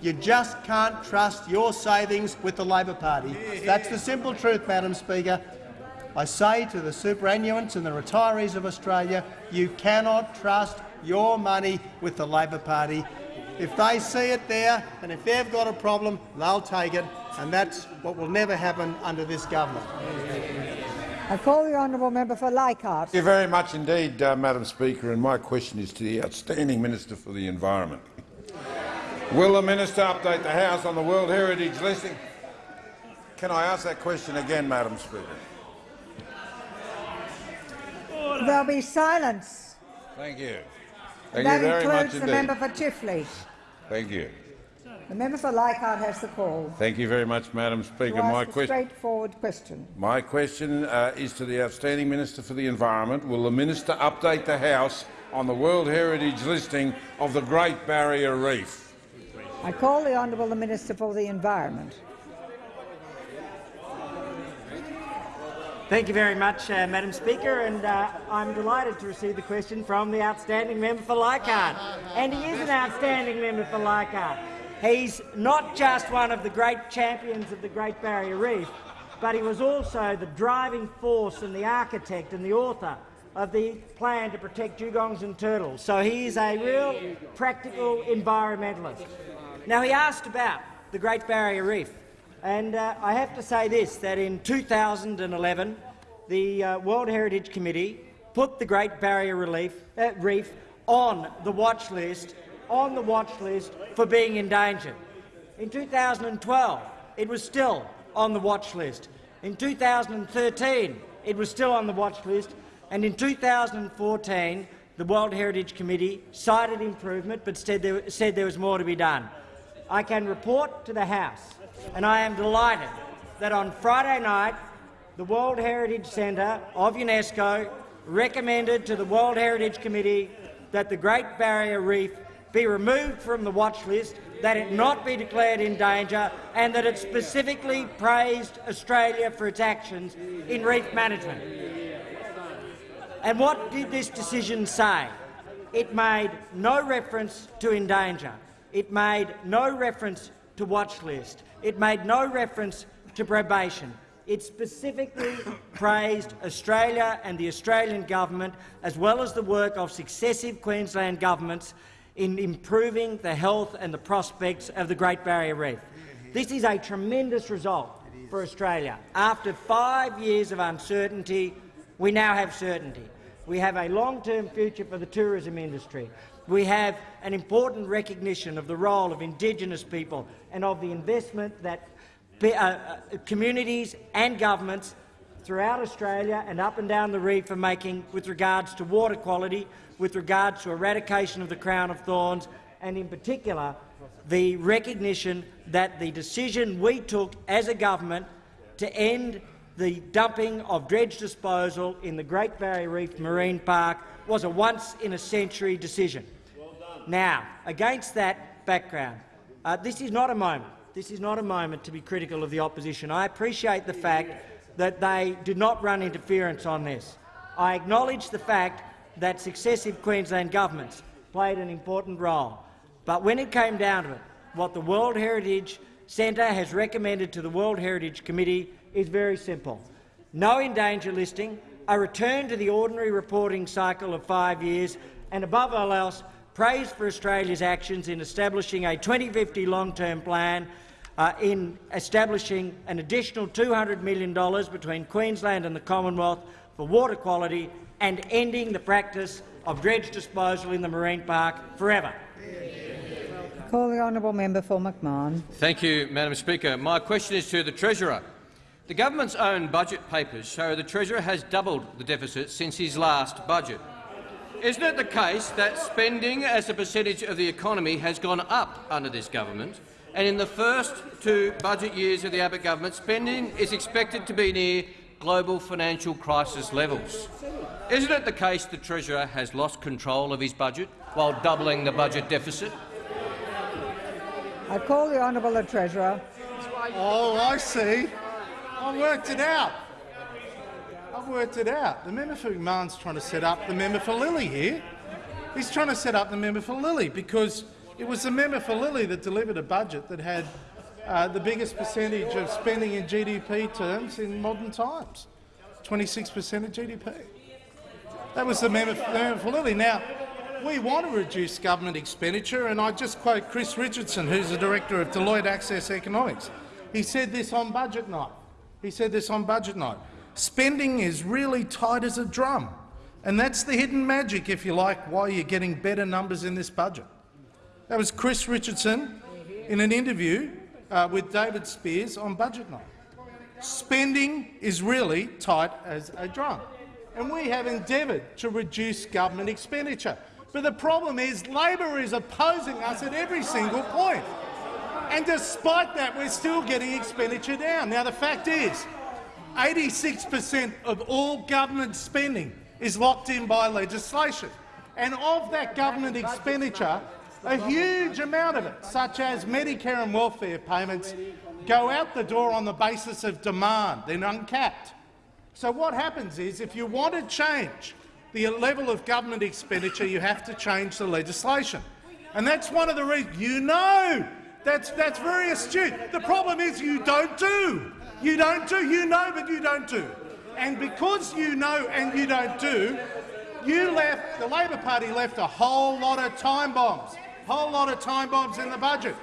You just can't trust your savings with the Labor Party. That's the simple truth, Madam Speaker. I say to the superannuants and the retirees of Australia, you cannot trust your money with the Labor Party. If they see it there and if they've got a problem, they'll take it, and that's what will never happen under this government. I call the honourable member for Leichhardt. Thank you very much indeed, uh, Madam Speaker, and my question is to the outstanding Minister for the Environment. Will the minister update the House on the World Heritage listing? Can I ask that question again, Madam Speaker? There'll be silence. Thank you. Thank that you very much includes the indeed. member for Chifley. Thank you. The member for Leichhardt has the call. Thank you very much, Madam Speaker. My, ask a que- straightforward question. my question uh, is to the outstanding Minister for the Environment. Will the minister update the House on the World Heritage listing of the Great Barrier Reef? I call the honourable the Minister for the Environment. Thank you very much, uh, Madam Speaker, and uh, I'm delighted to receive the question from the outstanding member for Leichhardt. And he is an outstanding member for Leichhardt. He's not just one of the great champions of the Great Barrier Reef, but he was also the driving force and the architect and the author of the plan to protect dugongs and turtles. So he is a real practical environmentalist. Now, he asked about the Great Barrier Reef. And uh, I have to say this, that in 2011, the uh, World Heritage Committee put the Great Barrier Relief, uh, Reef on the watch list, on the watch list for being endangered. In 2012, it was still on the watch list. In 2013, it was still on the watch list. And in 2014, the World Heritage Committee cited improvement but said there, said there was more to be done. I can report to the House, and I am delighted that on Friday night the World Heritage Centre of UNESCO recommended to the World Heritage Committee that the Great Barrier Reef be removed from the watch list, that it not be declared in danger, and that it specifically praised Australia for its actions in reef management. And what did this decision say? It made no reference to endanger. It made no reference to watch list. It made no reference to probation. It specifically praised Australia and the Australian government, as well as the work of successive Queensland governments in improving the health and the prospects of the Great Barrier Reef. This is a tremendous result for Australia. After five years of uncertainty, we now have certainty. We have a long-term future for the tourism industry. We have an important recognition of the role of Indigenous people and of the investment that uh, uh, communities and governments throughout Australia and up and down the reef are making with regards to water quality, with regards to eradication of the crown of thorns, and in particular the recognition that the decision we took as a government to end the dumping of dredge disposal in the Great Barrier Reef Marine Park was a once-in-a-century decision. Now, against that background, uh, this is not a moment. This is not a moment to be critical of the opposition. I appreciate the fact that they did not run interference on this. I acknowledge the fact that successive Queensland governments played an important role. But when it came down to it, what the World Heritage Centre has recommended to the World Heritage Committee is very simple. No endanger listing, a return to the ordinary reporting cycle of five years, and above all else, praise for Australia's actions in establishing a 2050 long-term plan, uh, in establishing an additional $200 million between Queensland and the Commonwealth for water quality, and ending the practice of dredge disposal in the marine park forever. Call the honourable member for McMahon. Thank you, Madam Speaker. My question is to the Treasurer. The government's own budget papers show the Treasurer has doubled the deficit since his last budget. Isn't it the case that spending as a percentage of the economy has gone up under this government, and in the first two budget years of the Abbott government, spending is expected to be near global financial crisis levels? Isn't it the case the Treasurer has lost control of his budget while doubling the budget deficit? I call the honourable the Treasurer. Oh, I see. I worked it out. Worked it out. The member for McMahon's trying to set up the member for Lilley here. He's trying to set up the member for Lilley because it was the member for Lilley that delivered a budget that had uh, the biggest percentage of spending in GDP terms in modern times. 26 per cent of GDP. That was the member, the member for Lilley. Now, we want to reduce government expenditure, and I just quote Chris Richardson, who's the director of Deloitte Access Economics. He said this on budget night. He said this on budget night. Spending is really tight as a drum, and that's the hidden magic, if you like, why you're getting better numbers in this budget. That was Chris Richardson in an interview uh, with David Speers on budget night. Spending is really tight as a drum, and we have endeavoured to reduce government expenditure. But the problem is Labor is opposing us at every single point. And despite that, we're still getting expenditure down. Now, the fact is, 86 per cent of all government spending is locked in by legislation. And of that government expenditure, a huge amount of it, such as Medicare and welfare payments, go out the door on the basis of demand. They're uncapped. So what happens is, if you want to change the level of government expenditure, you have to change the legislation. And that's one of the reasons you know that's, that's very astute. The problem is you don't do. You don't do. You know, but you don't do. And because you know and you don't do, you left, the Labor Party left a whole lot of time bombs, A whole lot of time bombs in the budget.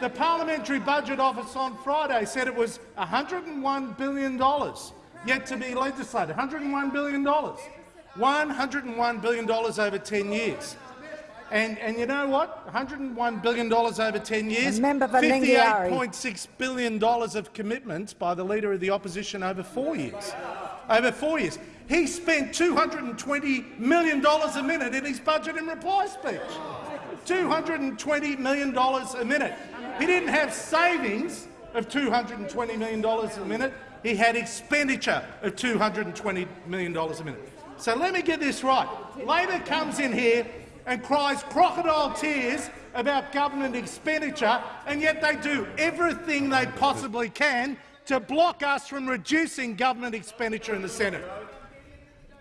The Parliamentary Budget Office on Friday said it was $101 billion yet to be legislated. $101 billion. $101 billion over 10 years. And, and you know what? $101 billion over 10 years, $58.6 billion of commitments by the Leader of the Opposition over four years. Over four years. He spent $220 million a minute in his budget and reply speech. $220 million a minute. He didn't have savings of $220 million a minute. He had expenditure of $220 million a minute. So let me get this right. Labor comes in here and cries crocodile tears about government expenditure, and yet they do everything they possibly can to block us from reducing government expenditure in the Senate.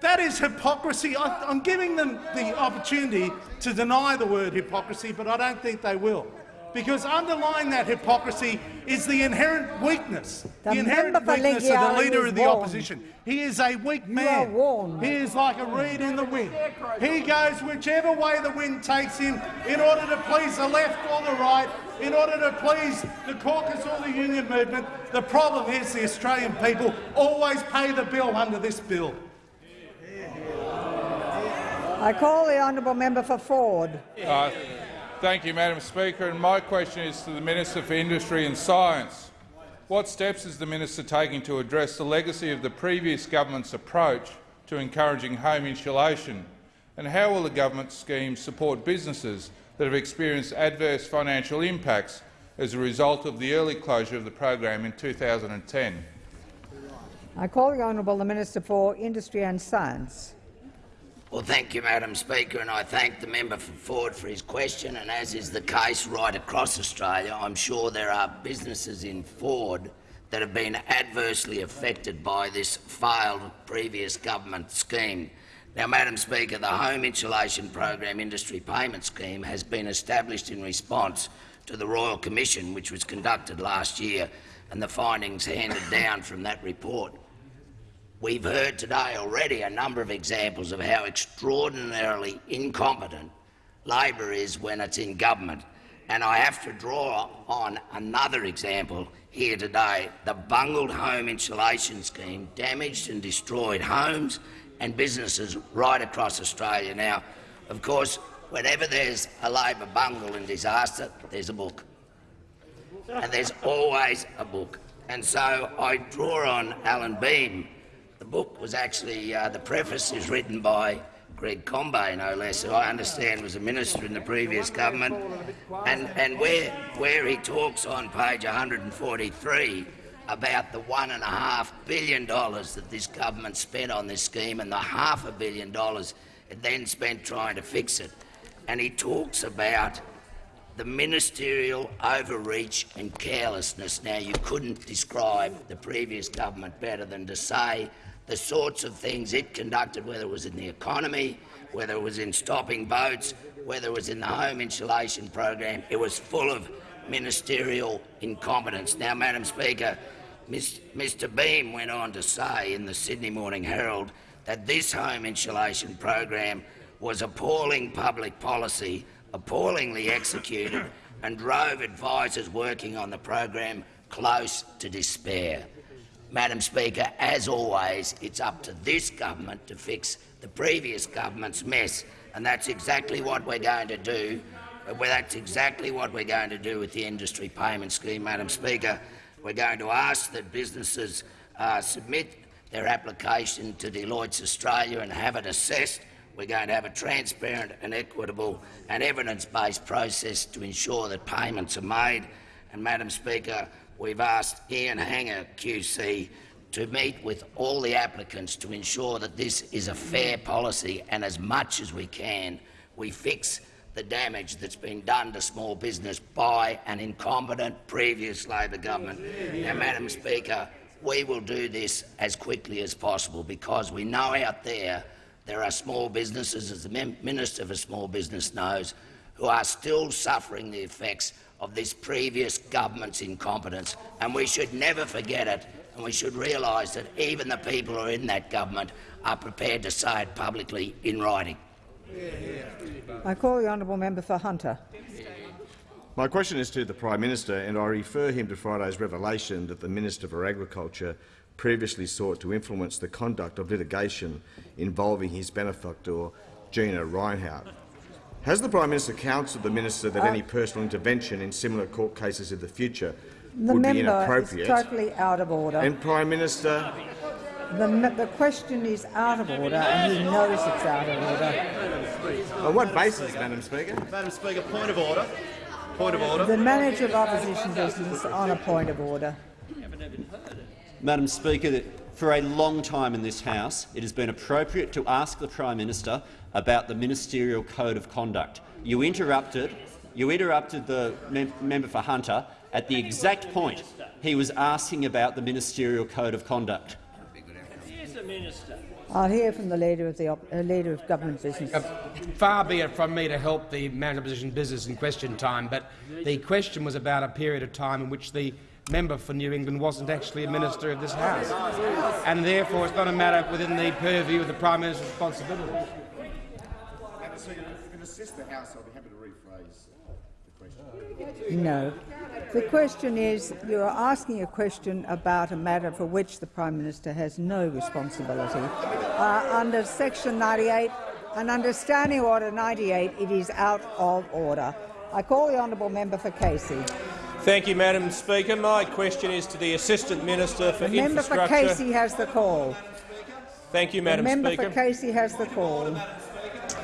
That is hypocrisy. I, I'm giving them the opportunity to deny the word hypocrisy, but I don't think they will because underlying that hypocrisy is the inherent weakness, the, The inherent weakness of the leader of the warned. opposition. He is a weak man. He is like a reed in the wind. He goes whichever way the wind takes him in order to please the left or the right, in order to please the caucus or the union movement. The problem is the Australian people always pay the bill under this bill. I call the honourable member for Ford. Uh, thank you, Madam Speaker. And my question is to the Minister for Industry and Science. What steps is the minister taking to address the legacy of the previous government's approach to encouraging home insulation? And how will the government scheme support businesses that have experienced adverse financial impacts as a result of the early closure of the program in 2010? I call the honourable the Minister for Industry and Science. Well, thank you, Madam Speaker, and I thank the member for Forde for his question. And as is the case right across Australia, I'm sure there are businesses in Forde that have been adversely affected by this failed previous government scheme. Now, Madam Speaker, the Home Insulation Program Industry Payment Scheme has been established in response to the Royal Commission, which was conducted last year, and the findings handed down from that report. We've heard today already a number of examples of how extraordinarily incompetent Labor is when it's in government. And I have to draw on another example here today. The bungled home insulation scheme damaged and destroyed homes and businesses right across Australia. Now, of course, whenever there's a Labor bungle and disaster, there's a book. And there's always a book. And so I draw on Allan Behm. The book was actually, uh, the preface is written by Greg Combet, no less, who I understand was a minister in the previous government, and, and where, where he talks on page 143 about the one and a half billion dollars that this government spent on this scheme and the half a billion dollars it then spent trying to fix it. And he talks about the ministerial overreach and carelessness. Now, you couldn't describe the previous government better than to say the sorts of things it conducted, whether it was in the economy, whether it was in stopping boats, whether it was in the home insulation program. It was full of ministerial incompetence. Now, Madam Speaker, Mis- Mr Behm went on to say in the Sydney Morning Herald that this home insulation program was appalling public policy, appallingly executed, and drove advisors working on the program close to despair. Madam Speaker, as always, it's up to this government to fix the previous government's mess, and that's exactly what we're going to do. Well, that's exactly what we're going to do with the industry payment scheme, Madam Speaker. We're going to ask that businesses uh, submit their application to Deloitte's Australia and have it assessed. We're going to have a transparent and equitable and evidence-based process to ensure that payments are made. And, Madam Speaker, we've asked Ian Hanger QC to meet with all the applicants to ensure that this is a fair policy and, as much as we can, we fix the damage that's been done to small business by an incompetent previous Labor government. Now, Madam Speaker, we will do this as quickly as possible because we know out there there are small businesses, as the Minister for Small Business knows, who are still suffering the effects of this previous government's incompetence, and we should never forget it, and we should realise that even the people who are in that government are prepared to say it publicly in writing. I call the honourable member for Hunter. My question is to the Prime Minister, and I refer him to Friday's revelation that the Minister for Agriculture previously sought to influence the conduct of litigation involving his benefactor, Gina Rinehart. Has the Prime Minister counselled the minister that uh, any personal intervention in similar court cases in the future the would be inappropriate? Is totally out of order. And Prime Minister, the, the, question is out of order, and he knows it's out of order. On what basis, Madam Speaker? Madam Speaker, point of order. Point of order. The manager of opposition business on a point of order. Madam Speaker, for a long time in this House, it has been appropriate to ask the Prime Minister about the ministerial code of conduct. You interrupted, you interrupted the mem member for Hunter at the exact point he was asking about the ministerial code of conduct. I'll hear from the leader of the uh, leader of government business. Uh, far be it from me to help the manager of opposition business in question time, but the question was about a period of time in which the member for New England wasn't actually a minister of this House, and therefore it's not a matter within the purview of the Prime Minister's responsibility. No. The question is, you are asking a question about a matter for which the Prime Minister has no responsibility. Uh, under Section 98 and under Standing Order 98, it is out of order. I call the honourable member for Casey. Thank you, Madam Speaker. My question is to the Assistant Minister for the Infrastructure. Member for Casey has the call. Thank you, Madam the member Speaker. for Casey has the call.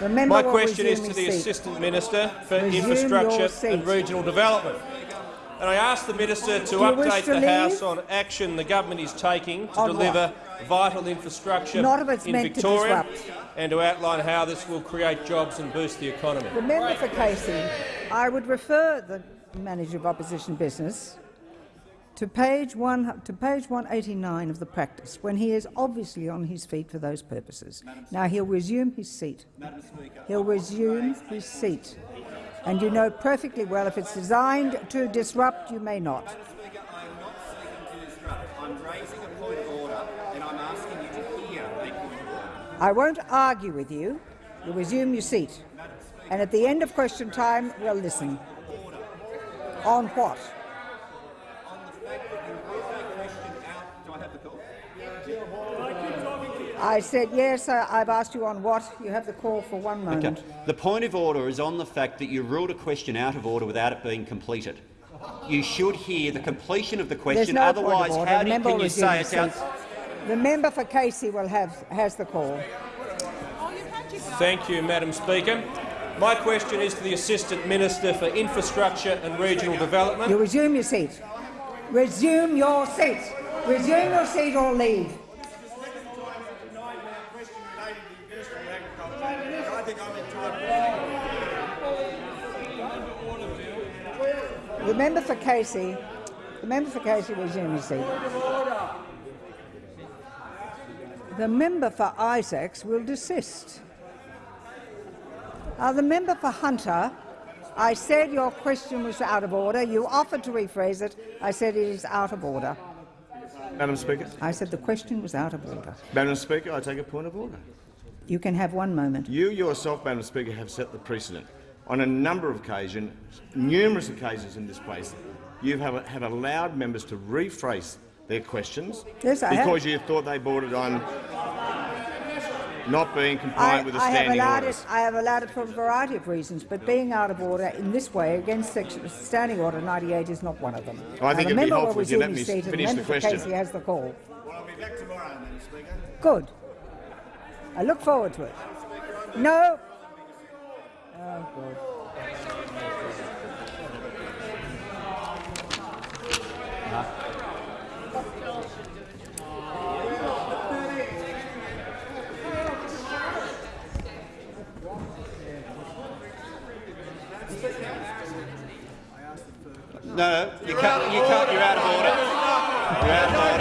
My question is to the seat. Assistant Minister for resume Infrastructure and Regional Development. And I ask the Minister to update to the leave? House on action the government is taking to on deliver what? vital infrastructure in Victoria to and to outline how this will create jobs and boost the economy. The member for Casey, I would refer the Manager of Opposition Business to page, one, to page 189 of the practice, when he is obviously on his feet for those purposes. Now he'll resume his seat. He'll resume his seat. And you know perfectly well if it's designed to disrupt, you may not. I won't argue with you. You'll resume your seat. And at the end of question time, we'll listen. On what? I said yes. I've asked you on what. You have the call for one moment. Okay. The point of order is on the fact that you ruled a question out of order without it being completed. You should hear the completion of the question. No Otherwise, how do, can you say it's out? The member for Casey will have has the call. Thank you, Madam Speaker. My question is to the Assistant Minister for Infrastructure and Regional Development. You resume your seat. Resume your seat. Resume your seat or leave. Member for Casey, the member for Casey will resume his seat. The member for Isaacs will desist. Uh, the member for Hunter, I said your question was out of order. You offered to rephrase it. I said it is out of order. Madam Speaker. I said the question was out of order. Madam Speaker, I take a point of order. You can have one moment. You yourself, Madam Speaker, have set the precedent. On a number of occasions, numerous occasions in this place, you have, have allowed members to rephrase their questions Yes, because you thought they bordered on not being I, compliant with the I have standing allowed orders. it. I have allowed it for a variety of reasons, but being out of order in this way against section, Standing Order 98 is not one of them. I think it'd be helpful if you let me his seat, and finish the member question. Casey has the call. Well, I'll be back tomorrow, Madam Speaker. Good. I look forward to it. No. No, no, you can't. You can't. You're out of order. You're out of order.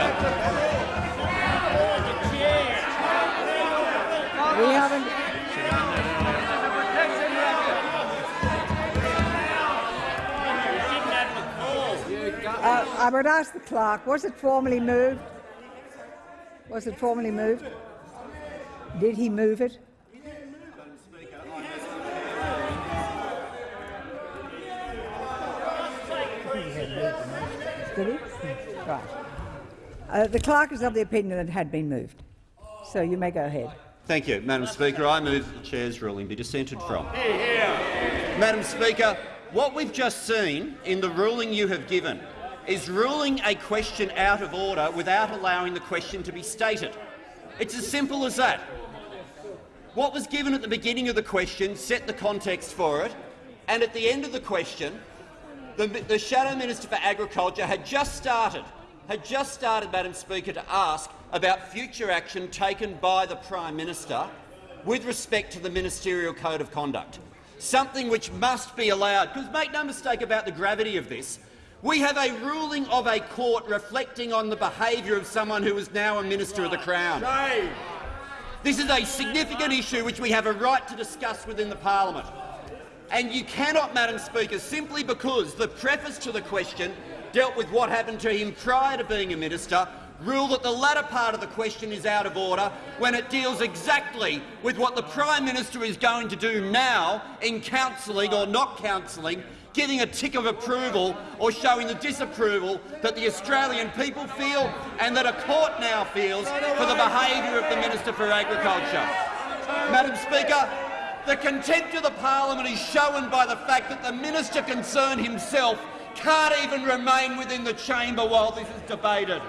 I would ask the clerk, was it formally moved? Was it formally moved? Did he move it? Did he? Right. Uh, the clerk is of the opinion that it had been moved. So you may go ahead. Thank you, Madam Speaker. I move that the chair's ruling be dissented from. Madam Speaker, what we've just seen in the ruling you have given is ruling a question out of order without allowing the question to be stated. It's as simple as that. What was given at the beginning of the question set the context for it, and at the end of the question, the, the Shadow Minister for Agriculture had just started, had just started, Madam Speaker, to ask about future action taken by the Prime Minister with respect to the Ministerial Code of Conduct, something which must be allowed. Because make no mistake about the gravity of this. We have a ruling of a court reflecting on the behaviour of someone who is now a Minister of the Crown. This is a significant issue which we have a right to discuss within the parliament. And you cannot, Madam Speaker, simply because the preface to the question dealt with what happened to him prior to being a minister, rule that the latter part of the question is out of order when it deals exactly with what the Prime Minister is going to do now in counselling or not counselling, giving a tick of approval or showing the disapproval that the Australian people feel and that a court now feels for the behaviour of the Minister for Agriculture. Madam Speaker, the contempt of the parliament is shown by the fact that the minister concerned himself can't even remain within the chamber while this is debated.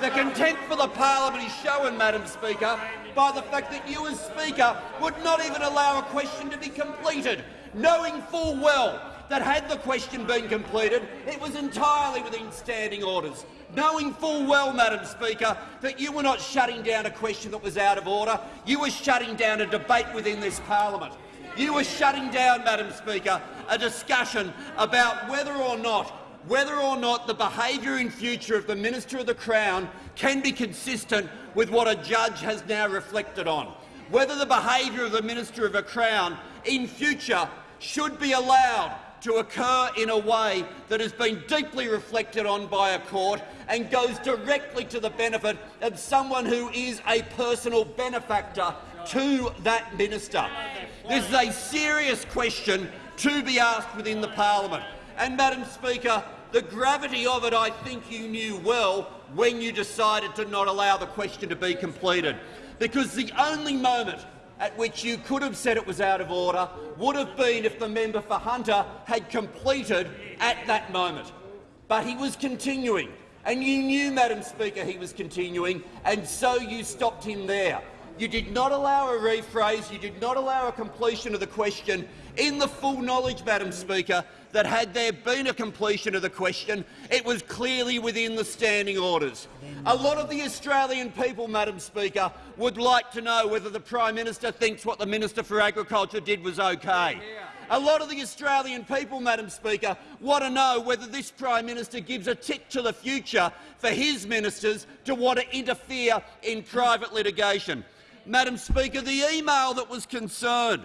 The contempt for the parliament is shown, Madam Speaker, by the fact that you as Speaker would not even allow a question to be completed, knowing full well that had the question been completed, it was entirely within standing orders, knowing full well, Madam Speaker, that you were not shutting down a question that was out of order, you were shutting down a debate within this parliament. You were shutting down, Madam Speaker, a discussion about whether or not whether or not the behaviour in future of the Minister of the Crown can be consistent with what a judge has now reflected on. Whether the behaviour of the Minister of the Crown in future should be allowed to occur in a way that has been deeply reflected on by a court and goes directly to the benefit of someone who is a personal benefactor to that minister. This is a serious question to be asked within the parliament. And, Madam Speaker, the gravity of it I think you knew well when you decided to not allow the question to be completed, because the only moment at which you could have said it was out of order would have been if the member for Hunter had completed at that moment. But he was continuing, and you knew, Madam Speaker, he was continuing, and so you stopped him there. You did not allow a rephrase, you did not allow a completion of the question in the full knowledge, Madam Speaker, that had there been a completion of the question, it was clearly within the standing orders. A lot of the Australian people, Madam Speaker, would like to know whether the Prime Minister thinks what the Minister for Agriculture did was okay. A lot of the Australian people, Madam Speaker, want to know whether this Prime Minister gives a tick to the future for his ministers to want to interfere in private litigation. Madam Speaker, the email that was concerned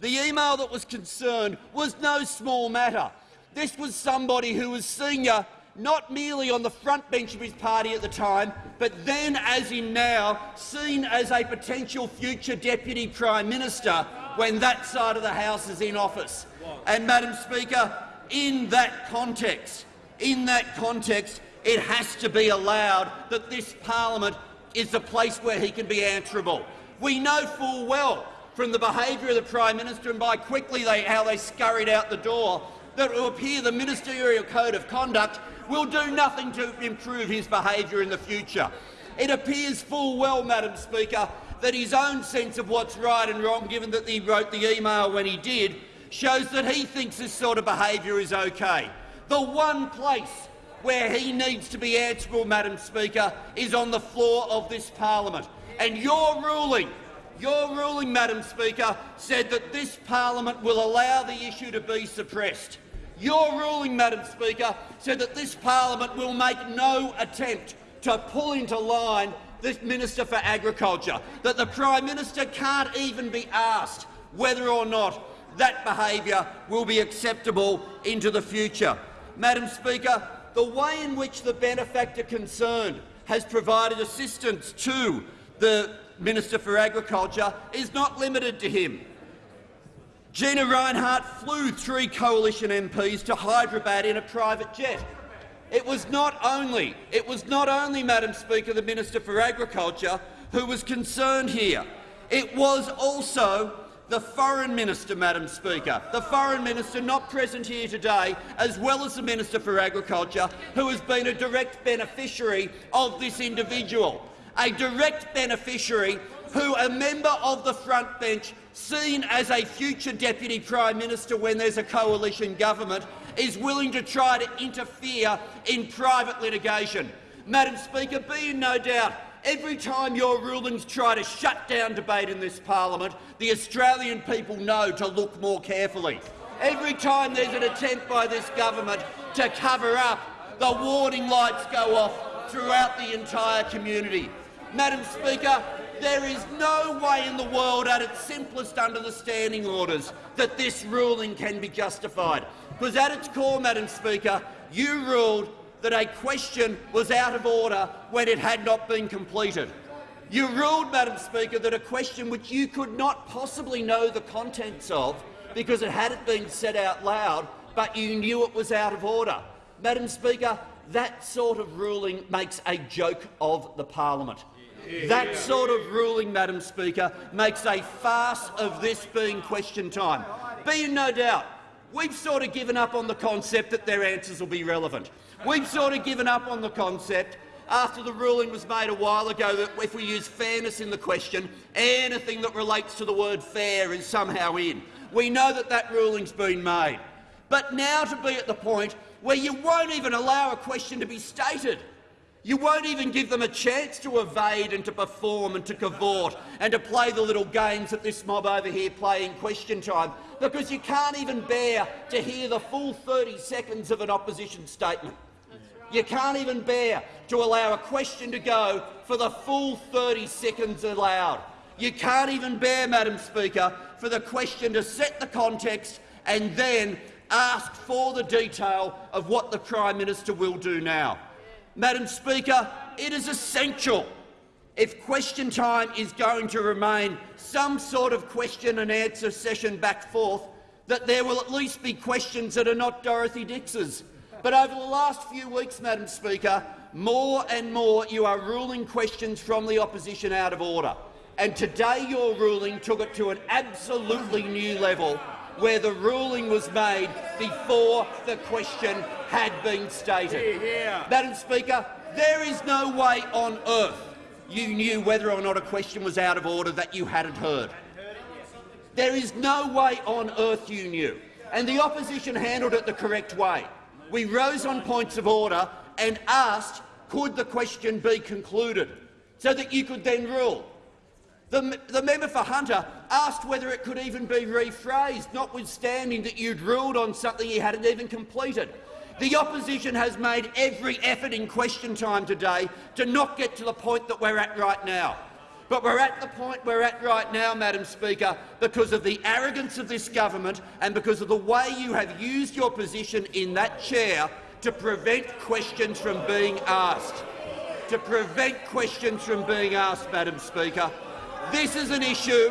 the email that was concerned was no small matter. This was somebody who was senior not merely on the front bench of his party at the time, but then, as in now, seen as a potential future Deputy Prime Minister when that side of the House is in office. And, Madam Speaker, in that context, in that context, it has to be allowed that this parliament is the place where he can be answerable. We know full well from the behaviour of the Prime Minister and by quickly they, how they scurried out the door that it will appear the ministerial code of conduct will do nothing to improve his behaviour in the future. It appears full well, Madam Speaker, that his own sense of what's right and wrong, given that he wrote the email when he did, shows that he thinks this sort of behaviour is okay. The one place where he needs to be answerable, Madam Speaker, is on the floor of this parliament. And your ruling, your ruling, Madam Speaker, said that this parliament will allow the issue to be suppressed. Your ruling, Madam Speaker, said that this parliament will make no attempt to pull into line this Minister for Agriculture, that the Prime Minister can't even be asked whether or not that behaviour will be acceptable into the future. Madam Speaker, the way in which the benefactor concerned has provided assistance to the Minister for Agriculture is not limited to him. Gina Rinehart flew three coalition MPs to Hyderabad in a private jet. It was not only, it was not only, Madam Speaker, the Minister for Agriculture who was concerned here. It was also the Foreign Minister, Madam Speaker, the Foreign Minister not present here today, as well as the Minister for Agriculture, who has been a direct beneficiary of this individual, a direct beneficiary who a member of the front bench, seen as a future Deputy Prime Minister when there's a coalition government, is willing to try to interfere in private litigation. Madam Speaker, be in no doubt Every time your rulings try to shut down debate in this parliament, the Australian people know to look more carefully. Every time there's an attempt by this government to cover up, the warning lights go off throughout the entire community. Madam Speaker, there is no way in the world at its simplest under the standing orders that this ruling can be justified. Because at its core, Madam Speaker, you ruled that a question was out of order when it had not been completed. You ruled, Madam Speaker, that a question which you could not possibly know the contents of because it hadn't been said out loud, but you knew it was out of order. Madam Speaker, that sort of ruling makes a joke of the parliament. That sort of ruling, Madam Speaker, makes a farce of this being question time. Be in no doubt, we've sort of given up on the concept that their answers will be relevant. We've sort of given up on the concept after the ruling was made a while ago that if we use fairness in the question, anything that relates to the word fair is somehow in. We know that that ruling's been made. But now to be at the point where you won't even allow a question to be stated. You won't even give them a chance to evade and to perform and to cavort and to play the little games that this mob over here play in question time, because you can't even bear to hear the full 30 seconds of an opposition statement. You can't even bear to allow a question to go for the full 30 seconds allowed. You can't even bear, Madam Speaker, for the question to set the context and then ask for the detail of what the Prime Minister will do now. Madam Speaker, it is essential, if question time is going to remain some sort of question and answer session back forth, that there will at least be questions that are not Dorothy Dix's but over the last few weeks, Madam Speaker, more and more you are ruling questions from the opposition out of order. And today your ruling took it to an absolutely new level where the ruling was made before the question had been stated. Madam Speaker, there is no way on earth you knew whether or not a question was out of order that you hadn't heard. There is no way on earth you knew. And the opposition handled it the correct way we rose on points of order and asked could the question be concluded so that you could then rule. The, the, member for Hunter asked whether it could even be rephrased, notwithstanding that you'd ruled on something he hadn't even completed. The opposition has made every effort in question time today to not get to the point that we're at right now. But we're at the point we're at right now, Madam Speaker, because of the arrogance of this government and because of the way you have used your position in that chair to prevent questions from being asked. To prevent questions from being asked, Madam Speaker. This is an issue.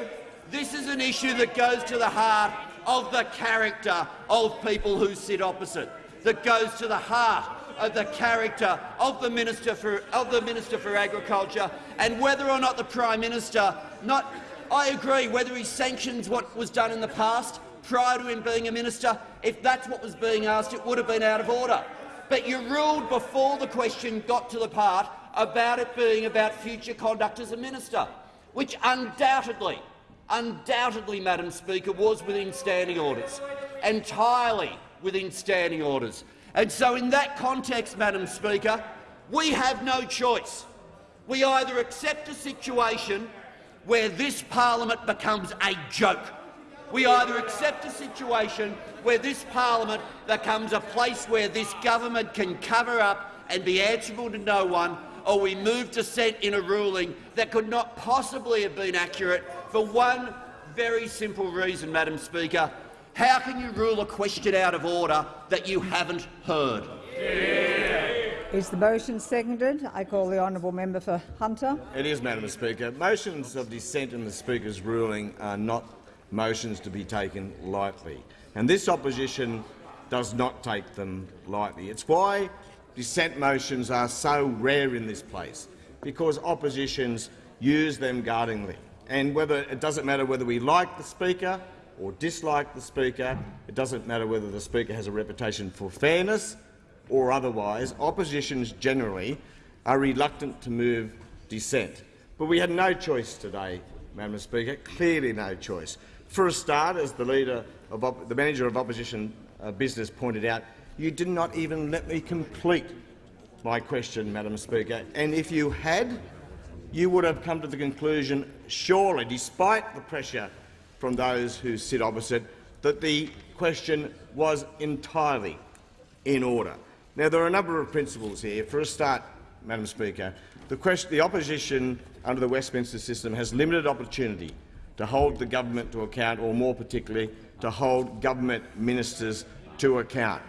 This is an issue that goes to the heart of the character of people who sit opposite. That goes to the heart of the character of the Minister for, of the Minister for Agriculture and whether or not the Prime Minister not I agree whether he sanctions what was done in the past prior to him being a minister. If that's what was being asked, it would have been out of order. But you ruled before the question got to the part about it being about future conduct as a minister, which undoubtedly, undoubtedly, Madam Speaker, was within standing orders, entirely within standing orders. And so in that context, Madam Speaker, we have no choice. We either accept a situation where this parliament becomes a joke. We either accept a situation where this parliament becomes a place where this government can cover up and be answerable to no one, or we move dissent in a ruling that could not possibly have been accurate for one very simple reason, Madam Speaker. How can you rule a question out of order that you haven't heard? Is the motion seconded? I call the honourable member for Hunter. It is, Madam Speaker. Motions of dissent in the Speaker's ruling are not motions to be taken lightly, and this opposition does not take them lightly. It's why dissent motions are so rare in this place, because oppositions use them guardingly. And whether it doesn't matter whether we like the Speaker or dislike the Speaker. It doesn't matter whether the Speaker has a reputation for fairness or otherwise. Oppositions generally are reluctant to move dissent. But we had no choice today, Madam Speaker, clearly no choice. For a start, as the leader of the manager of opposition uh, business pointed out, you did not even let me complete my question, Madam Speaker. And if you had, you would have come to the conclusion, surely, despite the pressure from those who sit opposite that the question was entirely in order. Now, there are a number of principles here. For a start, Madam Speaker, the, question, the opposition under the Westminster system has limited opportunity to hold the government to account, or more particularly, to hold government ministers to account.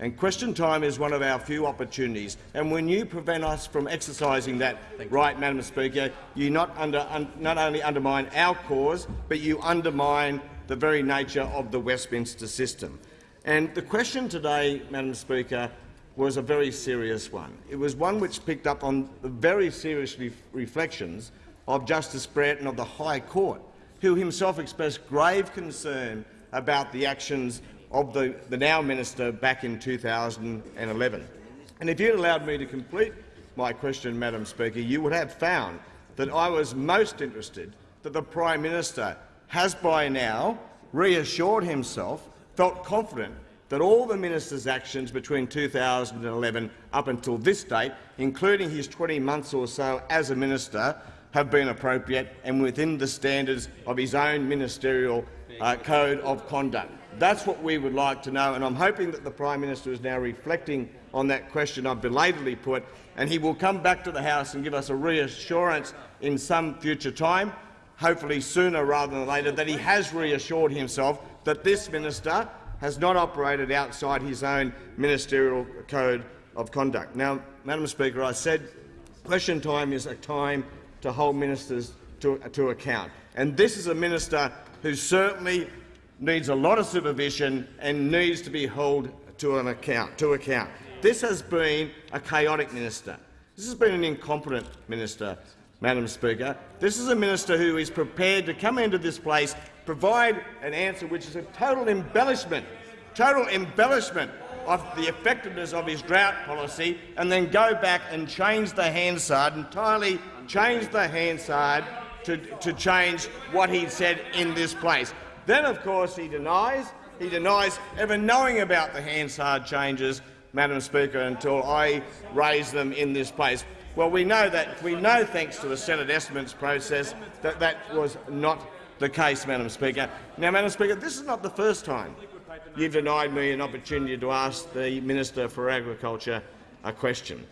And question time is one of our few opportunities. And when you prevent us from exercising that right, Madam Speaker, you not, under, un, not only undermine our cause, but you undermine the very nature of the Westminster system. And the question today, Madam Speaker, was a very serious one. It was one which picked up on the very serious re reflections of Justice Brereton of the High Court, who himself expressed grave concern about the actions of the, the now minister back in 2011. And if you'd allowed me to complete my question, Madam Speaker, you would have found that I was most interested that the Prime Minister has by now reassured himself, felt confident that all the minister's actions between 2011 up until this date, including his 20 months or so as a minister, have been appropriate and within the standards of his own ministerial uh, code of conduct. That's what we would like to know, and I'm hoping that the Prime Minister is now reflecting on that question I've belatedly put, and he will come back to the House and give us a reassurance in some future time, hopefully sooner rather than later, that he has reassured himself that this minister has not operated outside his own ministerial code of conduct. Now, Madam Speaker, I said question time is a time to hold ministers to, to account. And this is a minister who certainly needs a lot of supervision and needs to be held to an account. To account. This has been a chaotic minister. This has been an incompetent minister, Madam Speaker. This is a minister who is prepared to come into this place, provide an answer which is a total embellishment, total embellishment of the effectiveness of his drought policy, and then go back and change the Hansard, entirely change the Hansard to, to change what he said in this place. Then, of course, he denies he denies ever knowing about the Hansard changes, Madam Speaker, until I raise them in this place. Well, we know that we know, thanks to the Senate estimates process, that that was not the case, Madam Speaker. Now, Madam Speaker, this is not the first time you've denied me an opportunity to ask the Minister for Agriculture a question.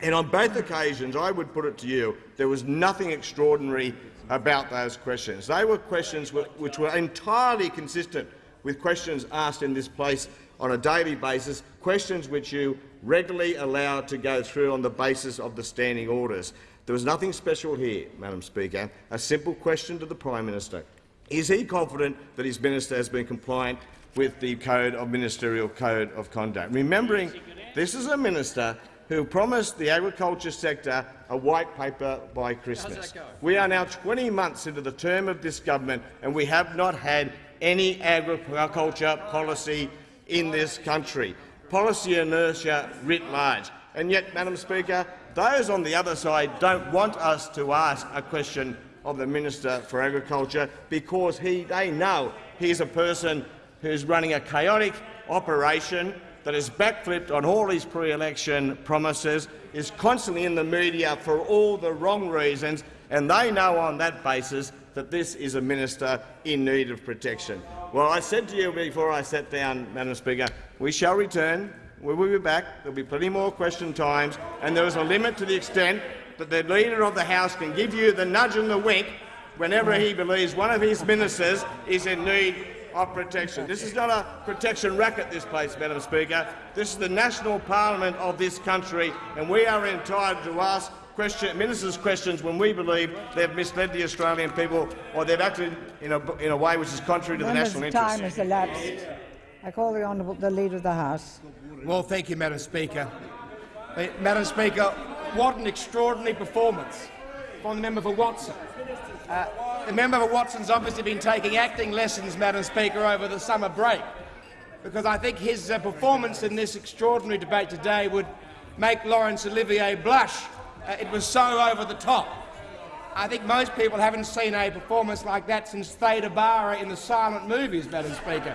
And on both occasions, I would put it to you, there was nothing extraordinary about those questions. They were questions which were entirely consistent with questions asked in this place on a daily basis, questions which you regularly allowed to go through on the basis of the standing orders. There was nothing special here, Madam Speaker. A simple question to the Prime Minister. Is he confident that his minister has been compliant with the Code of Ministerial Code of Conduct? Remembering this is a minister who promised the agriculture sector a white paper by Christmas. We are now 20 months into the term of this government and we have not had any agriculture policy in this country. Policy inertia writ large. And yet, Madam Speaker, those on the other side don't want us to ask a question of the Minister for Agriculture because he, they know he's a person who's running a chaotic operation that has backflipped on all his pre-election promises, is constantly in the media for all the wrong reasons, and they know on that basis that this is a minister in need of protection. Well, I said to you before I sat down, Madam Speaker, we shall return. We will be back. There will be plenty more question times, and there is a limit to the extent that the Leader of the House can give you the nudge and the wink whenever he believes one of his ministers is in need of protection. This is not a protection racket, this place, Madam Speaker. This is the national parliament of this country, and we are entitled to ask question, ministers questions when we believe they've misled the Australian people or they've acted in a, in a way which is contrary to the national interest. time has elapsed. I call the honourable the Leader of the House. Well, thank you, Madam Speaker. Uh, Madam Speaker, what an extraordinary performance from the member for Watson. Uh, the member for Watson's obviously been taking acting lessons, Madam Speaker, over the summer break, because I think his uh, performance in this extraordinary debate today would make Laurence Olivier blush. Uh, it was so over the top. I think most people haven't seen a performance like that since Theda in the silent movies, Madam Speaker.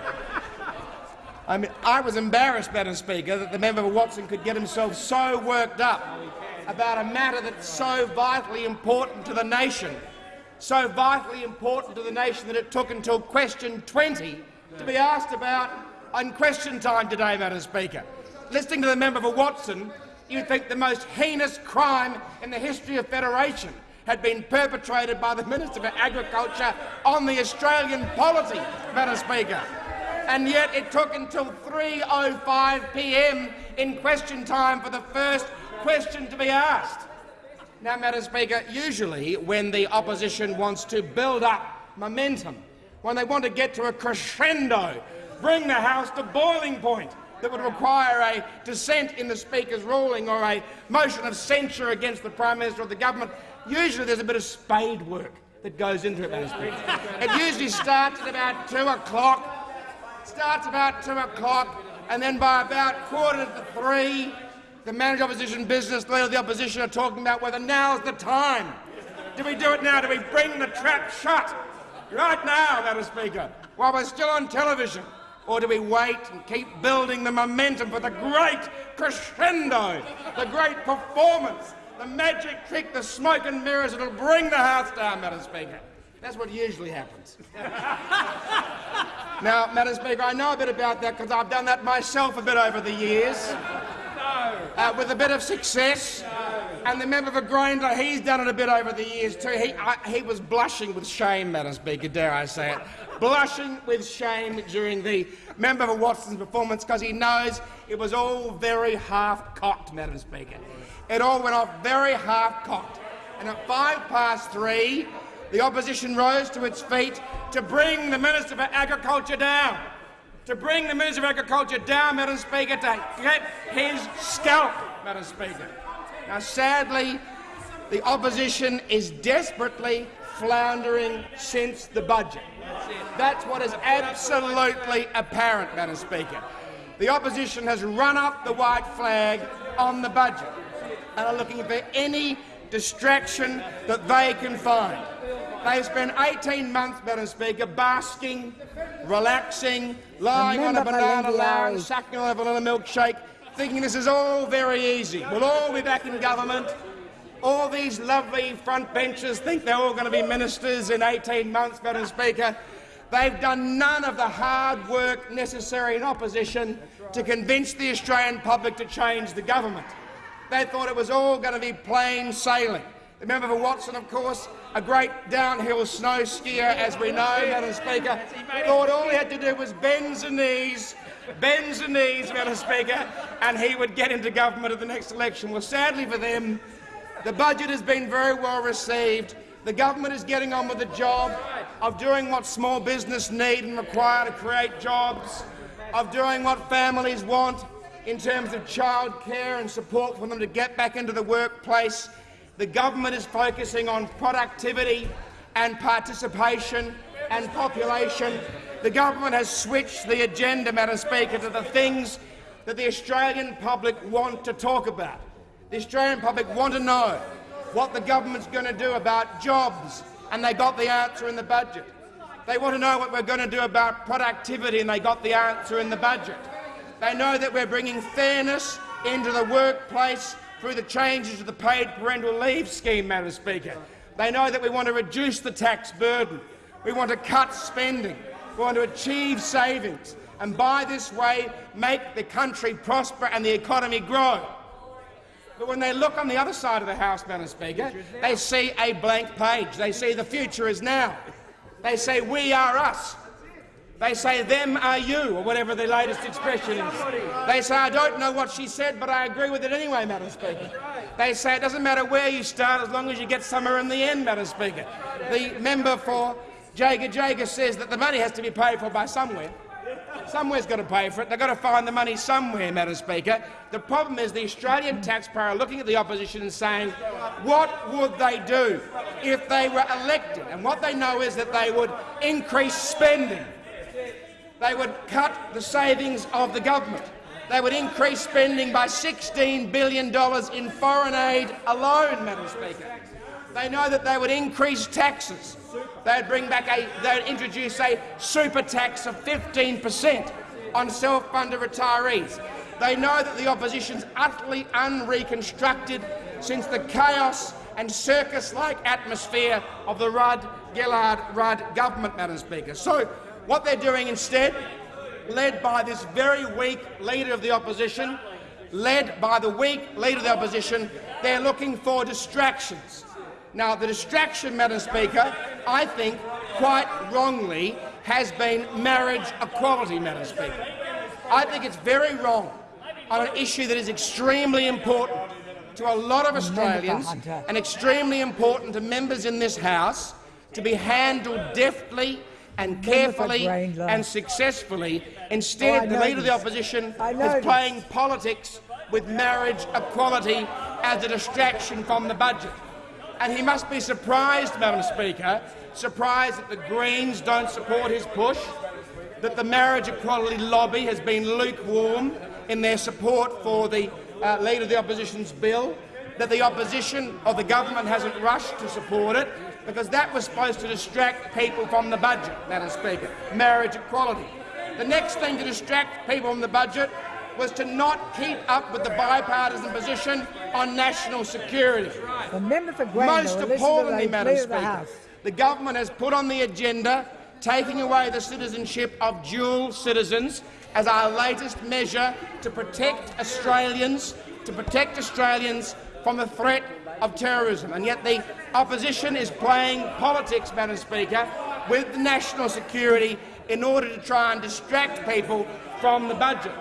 I mean, I was embarrassed, Madam Speaker, that the member for Watson could get himself so worked up about a matter that's so vitally important to the nation, so vitally important to the nation that it took until question 20 to be asked about on question time today, Madam Speaker. Listening to the member for Watson, you'd think the most heinous crime in the history of Federation had been perpetrated by the Minister for Agriculture on the Australian polity, Madam Speaker. And yet it took until 3.05 p.m. in question time for the first question to be asked. Now, Madam Speaker, usually when the opposition wants to build up momentum, when they want to get to a crescendo, bring the House to boiling point that would require a dissent in the Speaker's ruling or a motion of censure against the Prime Minister of the government, usually there's a bit of spade work that goes into it, Madam Speaker. It usually starts at about 2 o'clock, starts about 2 o'clock, and then by about quarter to 3, the manager opposition business, leader of the opposition are talking about whether now's the time. Do we do it now? Do we bring the trap shut right now, Madam Speaker, while we're still on television? Or do we wait and keep building the momentum for the great crescendo, the great performance, the magic trick, the smoke and mirrors that'll bring the House down, Madam Speaker? That's what usually happens. now, Madam Speaker, I know a bit about that because I've done that myself a bit over the years uh, with a bit of success. And the member for Grayndler, he's done it a bit over the years too. He, I, he was blushing with shame, Madam Speaker, dare I say it, blushing with shame during the member for Watson's performance because he knows it was all very half-cocked, Madam Speaker. It all went off very half-cocked. And at five past three, the opposition rose to its feet to bring the Minister for Agriculture down to bring the Minister of Agriculture down, Madam Speaker, to get his scalp, Madam Speaker. Now, sadly, the opposition is desperately floundering since the budget. That's what is absolutely apparent, Madam Speaker. The opposition has run up the white flag on the budget and are looking for any distraction that they can find. They've spent 18 months, Madam Speaker, basking, relaxing, lying on a banana lounge, sucking on a vanilla milkshake, thinking this is all very easy. We'll all be back in government. All these lovely front benchers think they're all going to be ministers in 18 months, Madam Speaker. They've done none of the hard work necessary in opposition to convince the Australian public to change the government. They thought it was all going to be plain sailing. The member for Watson, of course, a great downhill snow skier, as we know, Madam Speaker, thought all he had to do was bend the knees bend the knees, Madam Speaker, and he would get into government at the next election. Well, sadly for them, the budget has been very well received. The government is getting on with the job of doing what small business need and require to create jobs, of doing what families want in terms of childcare and support for them to get back into the workplace. The government is focusing on productivity and participation and population. The government has switched the agenda, Madam Speaker, to the things that the Australian public want to talk about. The Australian public want to know what the government's going to do about jobs, and they got the answer in the budget. They want to know what we're going to do about productivity, and they got the answer in the budget. They know that we're bringing fairness into the workplace through the changes to the paid parental leave scheme, Madam Speaker. They know that we want to reduce the tax burden. We want to cut spending. We want to achieve savings and by this way make the country prosper and the economy grow. But when they look on the other side of the House, Madam Speaker, they see a blank page. They see the future is now. They say we are us. They say them are you, or whatever the latest expression is. They say I don't know what she said, but I agree with it anyway, Madam Speaker. They say it doesn't matter where you start as long as you get somewhere in the end, Madam Speaker. The member for Jagajaga says that the money has to be paid for by somewhere. Somewhere's got to pay for it. They've got to find the money somewhere, Madam Speaker. The problem is the Australian taxpayer looking at the opposition and saying, what would they do if they were elected? And what they know is that they would increase spending. They would cut the savings of the government. They would increase spending by $16 billion in foreign aid alone, Madam Speaker. They know that they would increase taxes. They'd bring back a, they'd introduce a super tax of 15 per cent on self-funded retirees. They know that the opposition's utterly unreconstructed since the chaos and circus-like atmosphere of the Rudd-Gillard-Rudd government, Madam Speaker. So what they're doing instead, led by this very weak leader of the opposition, led by the weak leader of the opposition, they're looking for distractions. Now, the distraction, Madam Speaker, I think, quite wrongly, has been marriage equality, Madam Speaker. I think it's very wrong on an issue that is extremely important to a lot of Australians and extremely important to members in this House to be handled deftly and carefully and successfully. Instead, oh, the Leader of the Opposition is playing politics with marriage equality as a distraction from the budget. And he must be surprised, Madam Speaker, surprised that the Greens don't support his push, that the marriage equality lobby has been lukewarm in their support for the uh, Leader of the Opposition's bill, that the opposition of the government hasn't rushed to support it, because that was supposed to distract people from the budget, Madam Speaker, marriage equality. The next thing to distract people from the budget was to not keep up with the bipartisan position on national security. The member for Most appallingly, Madam Speaker, the government has put on the agenda taking away the citizenship of dual citizens as our latest measure to protect Australians, to protect Australians from the threat of terrorism. And yet the opposition is playing politics, Madam Speaker, with national security in order to try and distract people from the budget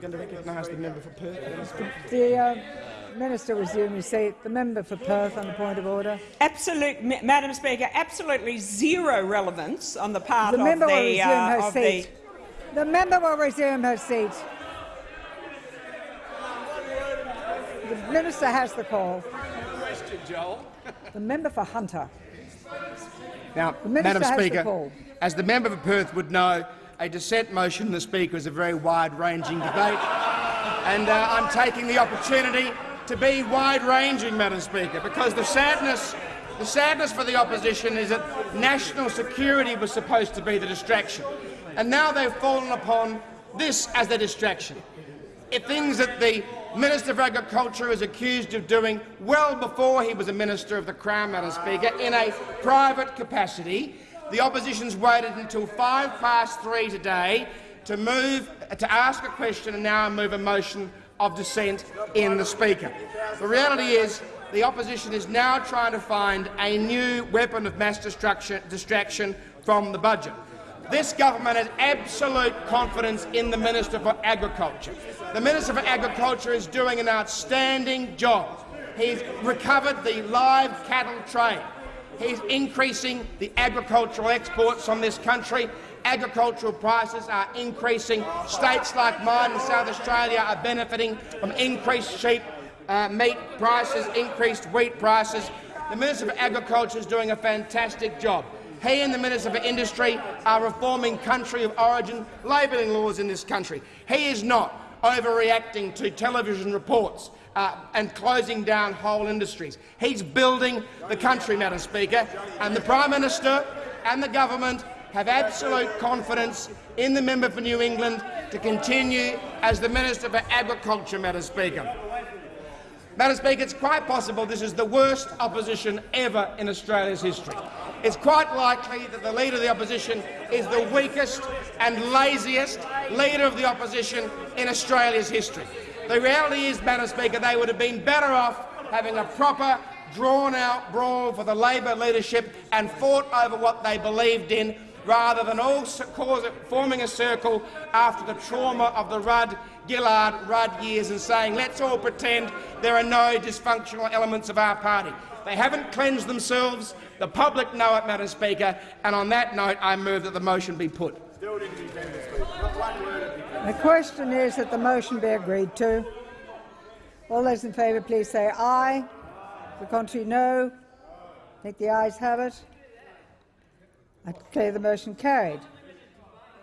going to recognise the member for Perth. The uh, minister resume his seat. The member for Perth on the point of order. Absolute, Madam Speaker, absolutely zero relevance on the part the member of the. Will resume uh, her seat. The... the member will resume her seat. The minister has the call. Question, Joel. the member for Hunter. Now, Madam Speaker, as the member for Perth would know, a dissent motion in the Speaker is a very wide-ranging debate, and uh, I'm taking the opportunity to be wide-ranging, Madam Speaker, because the sadness, the sadness for the opposition is that national security was supposed to be the distraction, and now they've fallen upon this as the distraction. Things that the Minister for Agriculture is accused of doing well before he was a Minister of the Crown, Madam Speaker, in a private capacity, the opposition's waited until five past three today to move to ask a question and now move a motion of dissent in the Speaker. The reality is the opposition is now trying to find a new weapon of mass distraction from the budget. This government has absolute confidence in the Minister for Agriculture. The Minister for Agriculture is doing an outstanding job. He's recovered the live cattle trade. He's increasing the agricultural exports from this country. Agricultural prices are increasing. States like mine in South Australia are benefiting from increased sheep uh, meat prices, increased wheat prices. The Minister for Agriculture is doing a fantastic job. He and the Minister for Industry are reforming country of origin labelling laws in this country. He is not overreacting to television reports uh, and closing down whole industries. He's building the country, Madam Speaker, and the Prime Minister and the government have absolute confidence in the member for New England to continue as the Minister for Agriculture, Madam Speaker. Madam Speaker, it's quite possible this is the worst opposition ever in Australia's history. It's quite likely that the Leader of the Opposition is the weakest and laziest Leader of the Opposition in Australia's history. The reality is, Madam Speaker, they would have been better off having a proper, drawn-out brawl for the Labor leadership and fought over what they believed in rather than all forming a circle after the trauma of the Rudd Gillard Rudd years and saying, let's all pretend there are no dysfunctional elements of our party. They haven't cleansed themselves. The public know it, Madam Speaker, and on that note I move that the motion be put. The question is that the motion be agreed to. All those in favour please say aye. The contrary no. I think the ayes have it. I declare the motion carried.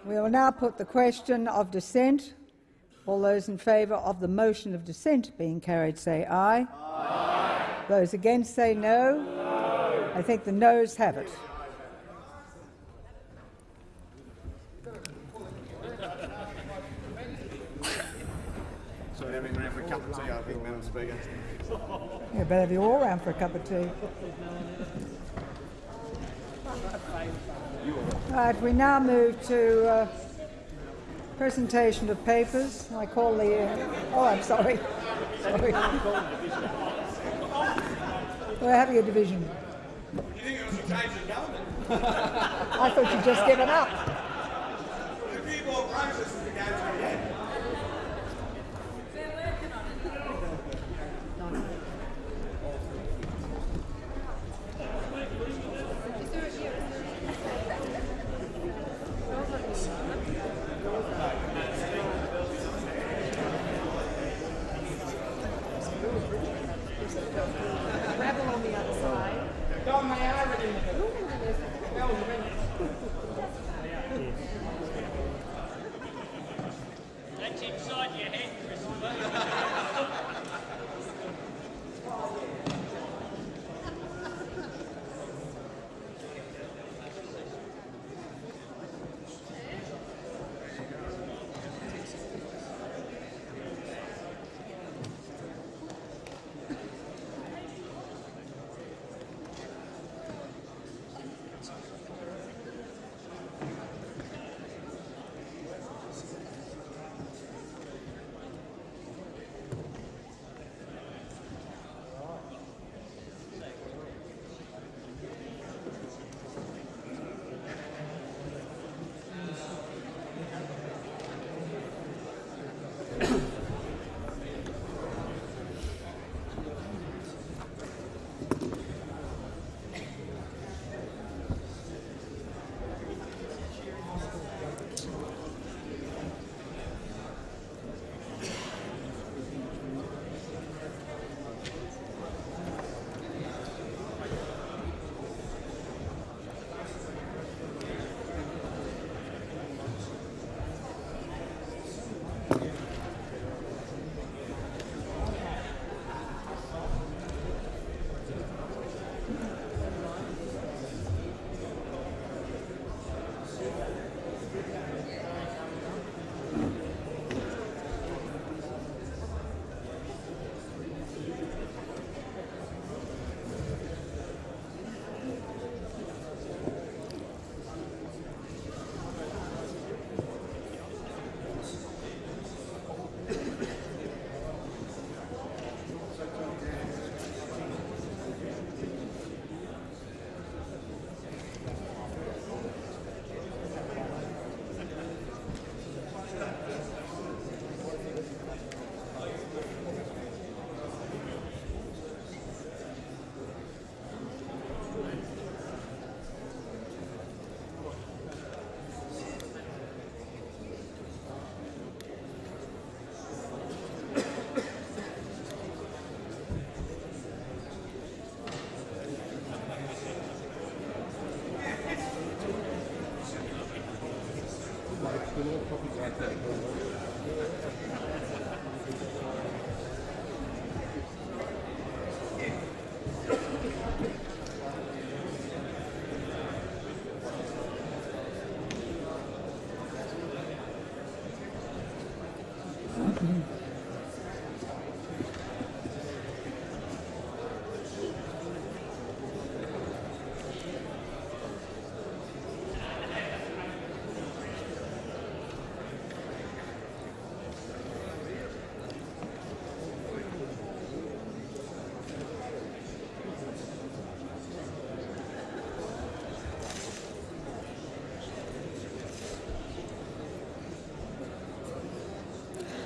We will now put the question of dissent. All those in favour of the motion of dissent being carried say aye. aye. Those against say no. no. I think the noes have it. So having round for a cup of tea, I think, Madam Speaker. You better have you all round for a cup of tea. Right, we now move to uh, Presentation of papers. I call the. Uh, oh, I'm sorry. sorry. We're having a division. I thought you'd just given up.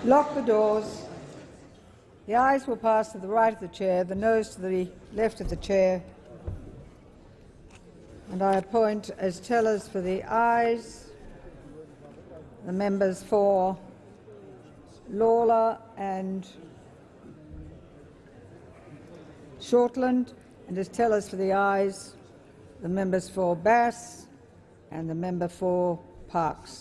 Lock the doors. The ayes will pass to the right of the chair, the noes to the left of the chair. And I appoint as tellers for the ayes the members for Lalor and Shortland, and as tellers for the ayes the members for Bass and the member for Parkes.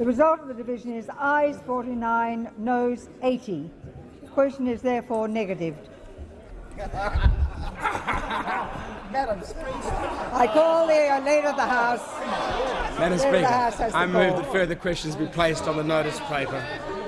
The result of the division is ayes 49, noes 80. The question is therefore negatived. Madam Speaker. I call the Leader of the House. Madam Leader of the House Speaker, has I move that further questions be placed on the notice paper. Careful.